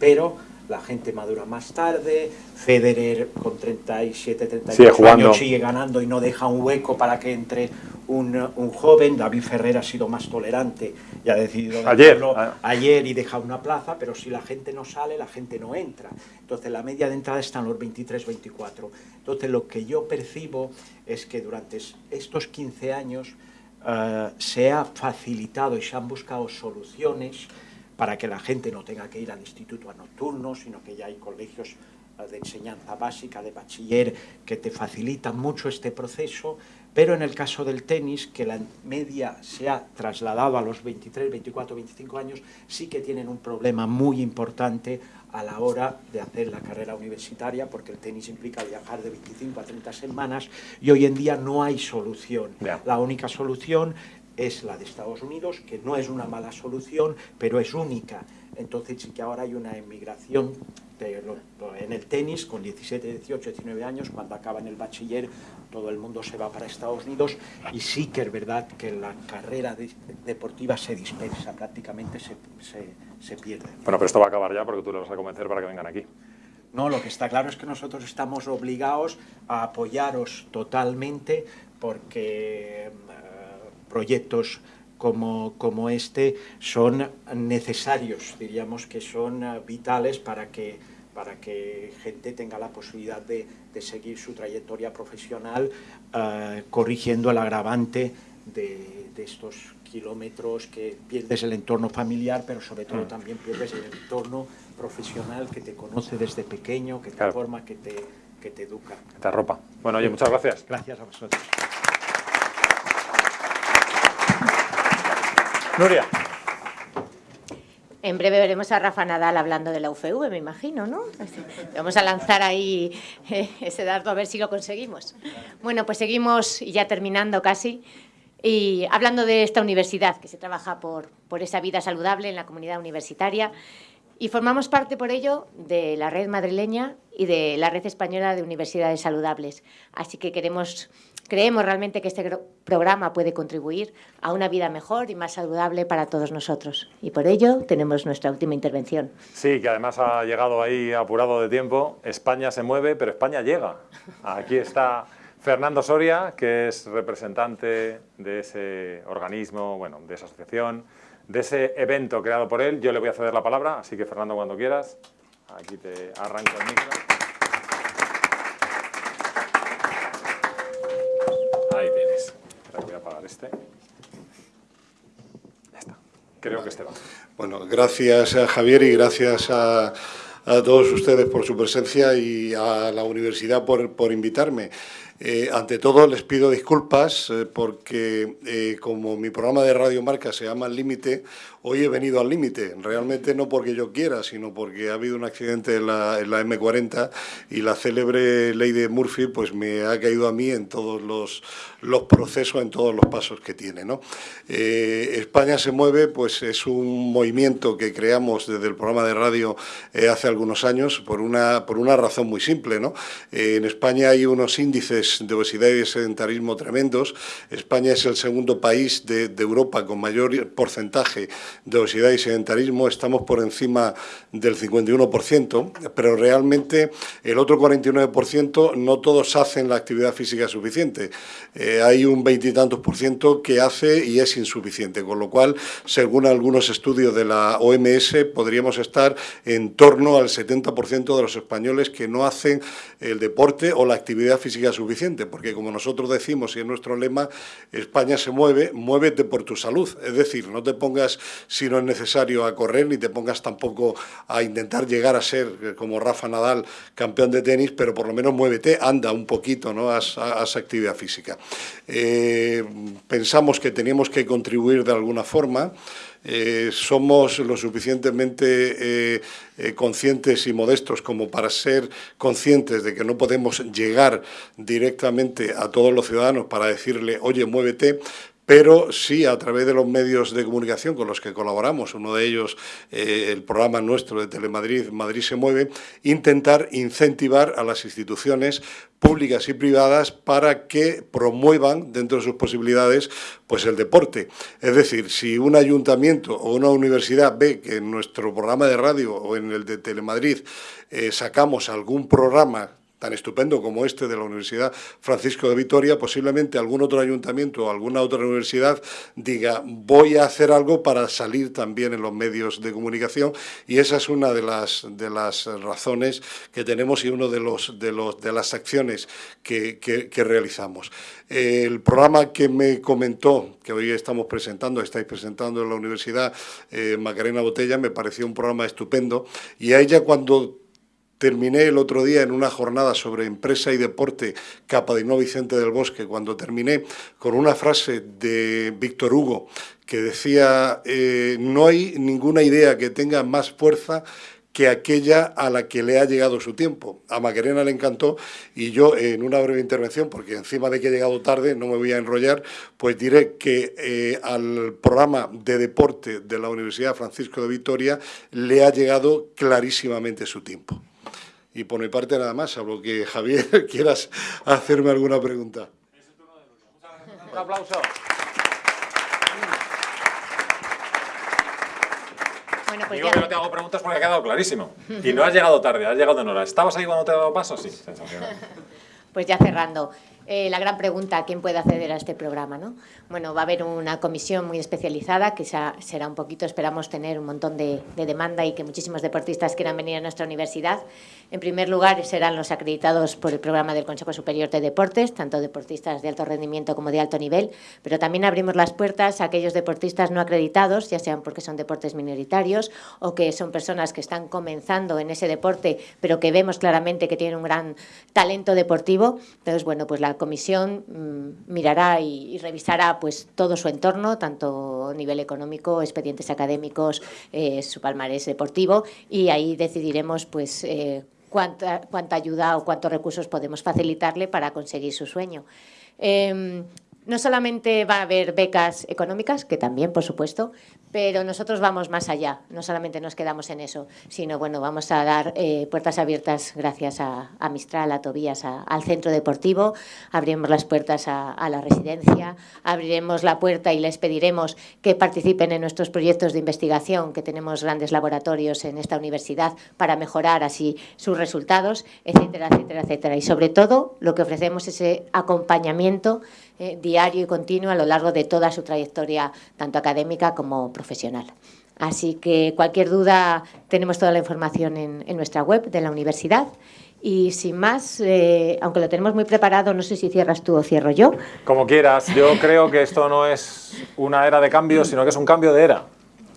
pero la gente madura más tarde. Federer con 37, 38 Sigue jugando. años sigue ganando y no deja un hueco para que entre un, un joven. David Ferrer ha sido más tolerante y ha decidido Ayer, ah. ayer y deja una plaza, pero si la gente no sale, la gente no entra. Entonces la media de entrada está en los 23, 24. Entonces lo que yo percibo es que durante es- estos 15 años eh, se ha facilitado y se han buscado soluciones para que la gente no tenga que ir al instituto a nocturno, sino que ya hay colegios eh, de enseñanza básica, de bachiller, que te facilitan mucho este proceso, pero en el caso del tenis, que la media se ha trasladado a los 23, 24, 25 años, sí que tienen un problema muy importante a la hora de hacer la carrera universitaria, porque el tenis implica viajar de 25 a 30 semanas y hoy en día no hay solución. La única solución es la de Estados Unidos, que no es una mala solución, pero es única. Entonces sí que ahora hay una emigración de lo- en el tenis con 17, 18, 19 años, cuando acaban el bachiller, todo el mundo se va para Estados Unidos y sí que es verdad que la carrera de- deportiva se dispersa, prácticamente se, se, se pierde. Bueno, pero esto va a acabar ya porque tú le vas a convencer para que vengan aquí. No, lo que está claro es que nosotros estamos obligados a apoyaros totalmente porque proyectos como, como este son necesarios, diríamos que son eh, vitales para que para que gente tenga la posibilidad de, seguir su trayectoria profesional eh, corrigiendo el agravante de, estos kilómetros que pierdes el entorno familiar, pero sobre todo mm. también pierdes el entorno profesional que te conoce desde pequeño, que te forma, que te, que te educa. Que te arropa. Bueno, oye, muchas gracias. Gracias a vosotros. Nuria. En breve veremos a Rafa Nadal hablando de la UFV, me imagino, ¿no? Vamos a lanzar ahí eh, ese dardo a ver si lo conseguimos. Bueno, pues seguimos, ya terminando casi, y hablando de esta universidad, que se trabaja por, por esa vida saludable en la comunidad universitaria, y formamos parte por ello de la red madrileña y de la red española de universidades saludables. Así que queremos Creemos realmente que este programa puede contribuir a una vida mejor y más saludable para todos nosotros. Y por ello tenemos nuestra última intervención. Sí, que además ha llegado ahí apurado de tiempo. España se mueve, pero España llega. Aquí está Fernando Soria, que es representante de ese organismo, bueno, de esa asociación, de ese evento creado por él. Yo le voy a ceder la palabra, así que Fernando, cuando quieras, aquí te arranco el micro. este. Ya está. Creo que este va. Bueno, gracias a Javier y gracias a, a todos ustedes por su presencia y a la universidad por, por invitarme. Eh, ante todo les pido disculpas eh, porque eh, como mi programa de Radio Marca se llama El Límite, hoy he venido al límite, realmente no porque yo quiera, sino porque ha habido un accidente en la, M40 y la célebre ley de Murphy pues me ha caído a mí en todos los, los procesos, en todos los pasos que tiene. ¿no? Eh, España se mueve, pues es un movimiento que creamos desde el programa de radio eh, hace algunos años por una, por una razón muy simple. ¿no? Eh, en España hay unos índices de obesidad y de sedentarismo tremendos. España es el segundo país de, de Europa con mayor porcentaje de obesidad y sedentarismo estamos por encima del 51%, pero realmente el otro 49% no todos hacen la actividad física suficiente. Eh, hay un veintitantos por ciento que hace y es insuficiente, con lo cual, según algunos estudios de la OMS, podríamos estar en torno al 70% de los españoles que no hacen el deporte o la actividad física suficiente, porque como nosotros decimos y es nuestro lema, España se mueve, muévete por tu salud, es decir, no te pongas si no es necesario a correr, ni te pongas tampoco a intentar llegar a ser, eh, como Rafa Nadal, campeón de tenis, pero por lo menos muévete, anda un poquito, ¿no? haz, actividad física. Eh, pensamos que teníamos que contribuir de alguna forma, eh, somos lo suficientemente conscientes y modestos como para ser conscientes de que no podemos llegar directamente a todos los ciudadanos para decirle, oye, muévete, pero sí a través de los medios de comunicación con los que colaboramos, uno de ellos eh, el programa nuestro de Telemadrid, Madrid se mueve, intentar incentivar a las instituciones públicas y privadas para que promuevan dentro de sus posibilidades pues el deporte. Es decir, si un ayuntamiento o una universidad ve que en nuestro programa de radio o en el de Telemadrid eh, sacamos algún programa tan estupendo como este de la Universidad Francisco de Vitoria, posiblemente algún otro ayuntamiento o alguna otra universidad diga voy a hacer algo para salir también en los medios de comunicación y esa es una de las, de las razones que tenemos y una de, los, de, los, de las acciones que, que, realizamos. El programa que me comentó, que hoy estamos presentando, estáis presentando en la Universidad eh, Macarena Botella, me pareció un programa estupendo y a ella cuando Terminé el otro día en una jornada sobre empresa y deporte Capadino Vicente del Bosque, cuando terminé con una frase de Víctor Hugo que decía, eh, no hay ninguna idea que tenga más fuerza que aquella a la que le ha llegado su tiempo. A Macarena le encantó y yo en una breve intervención, porque encima de que he llegado tarde, no me voy a enrollar, pues diré que eh, al programa de deporte de la Universidad Francisco de Vitoria le ha llegado clarísimamente su tiempo. Y por mi parte nada más, salvo que Javier quieras hacerme alguna pregunta. Un aplauso. Bueno, pues Digo que no te hago preguntas porque ha quedado clarísimo. Y no has llegado tarde, has llegado en hora. ¿Estabas ahí cuando te he dado paso? Sí, Pues ya cerrando. Eh, la gran pregunta, ¿quién puede acceder a este programa? ¿no? Bueno, va a haber una comisión muy especializada que será un poquito, esperamos tener un montón de, demanda y que muchísimos deportistas quieran venir a nuestra universidad. En primer lugar, serán los acreditados por el programa del Consejo Superior de Deportes, tanto deportistas de alto rendimiento como de alto nivel, pero también abrimos las puertas a aquellos deportistas no acreditados, ya sean porque son deportes minoritarios o que son personas que están comenzando en ese deporte, pero que vemos claramente que tienen un gran talento deportivo. Entonces, bueno, pues la comisión mm, mirará y, revisará pues todo su entorno, tanto a nivel económico, expedientes académicos, eh, su palmarés deportivo, y ahí decidiremos pues eh, cuánta, cuánta ayuda o cuántos recursos podemos facilitarle para conseguir su sueño. Em, no solamente va a haber becas económicas, que también, por supuesto, pero nosotros vamos más allá, no solamente nos quedamos en eso, sino bueno, vamos a dar eh, puertas abiertas gracias a, Mistral, a Tobías, al centro deportivo, abriremos las puertas a, la residencia, abriremos la puerta y les pediremos que participen en nuestros proyectos de investigación, que tenemos grandes laboratorios en esta universidad para mejorar así sus resultados, etcétera, etcétera, etcétera. Y sobre todo lo que ofrecemos es ese acompañamiento eh, diario y continuo a lo largo de toda su trayectoria, tanto académica como profesional. Así que cualquier duda, tenemos toda la información en, nuestra web de la universidad. Y sin más, eh, aunque lo tenemos muy preparado, no sé si cierras tú o cierro yo. Como quieras. Yo creo que esto no es una era de cambio, sino que es un cambio de era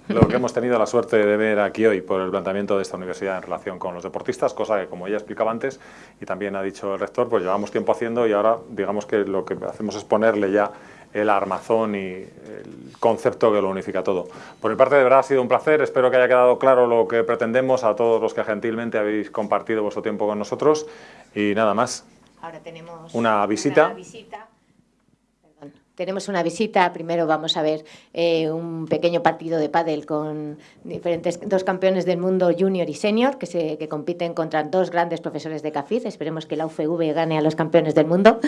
lo que hemos tenido la suerte de ver aquí hoy por el planteamiento de esta universidad en relación con los deportistas, cosa que como ella explicaba antes y también ha dicho el rector, pues llevamos tiempo haciendo y ahora digamos que lo que hacemos es ponerle ya el armazón y el concepto que lo unifica todo. Por mi parte, de verdad ha sido un placer, espero que haya quedado claro lo que pretendemos a todos los que gentilmente habéis compartido vuestro tiempo con nosotros y nada más. Ahora tenemos una visita. Una visita tenemos una visita. Primero vamos a ver eh, un pequeño partido de pádel con diferentes dos campeones del mundo junior y senior que, compiten contra dos grandes profesores de CAFID. Esperemos que la UFV gane a los campeones del mundo.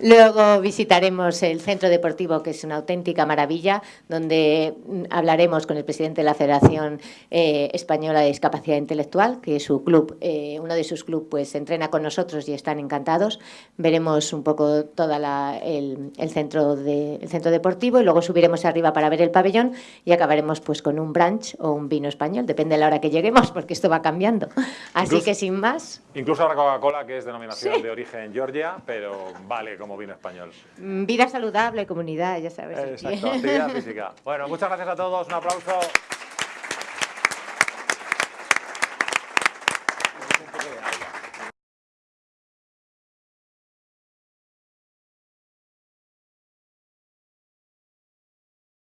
Luego visitaremos el centro deportivo, que es una auténtica maravilla, donde hablaremos con el presidente de la Federación eh, Española de Discapacidad Intelectual, que su club, eh, uno de sus clubes, pues entrena con nosotros y están encantados. Veremos un poco todo el, el centro de el centro deportivo y luego subiremos arriba para ver el pabellón y acabaremos pues con un brunch o un vino español, depende de la hora que lleguemos, porque esto va cambiando. Así que sin más... Incluso la Coca-Cola, que es denominación de origen Georgia, pero vale como vino español. Mm, vida saludable, comunidad, ya sabes. Exacto, actividad física. Bueno, muchas gracias a todos, un aplauso.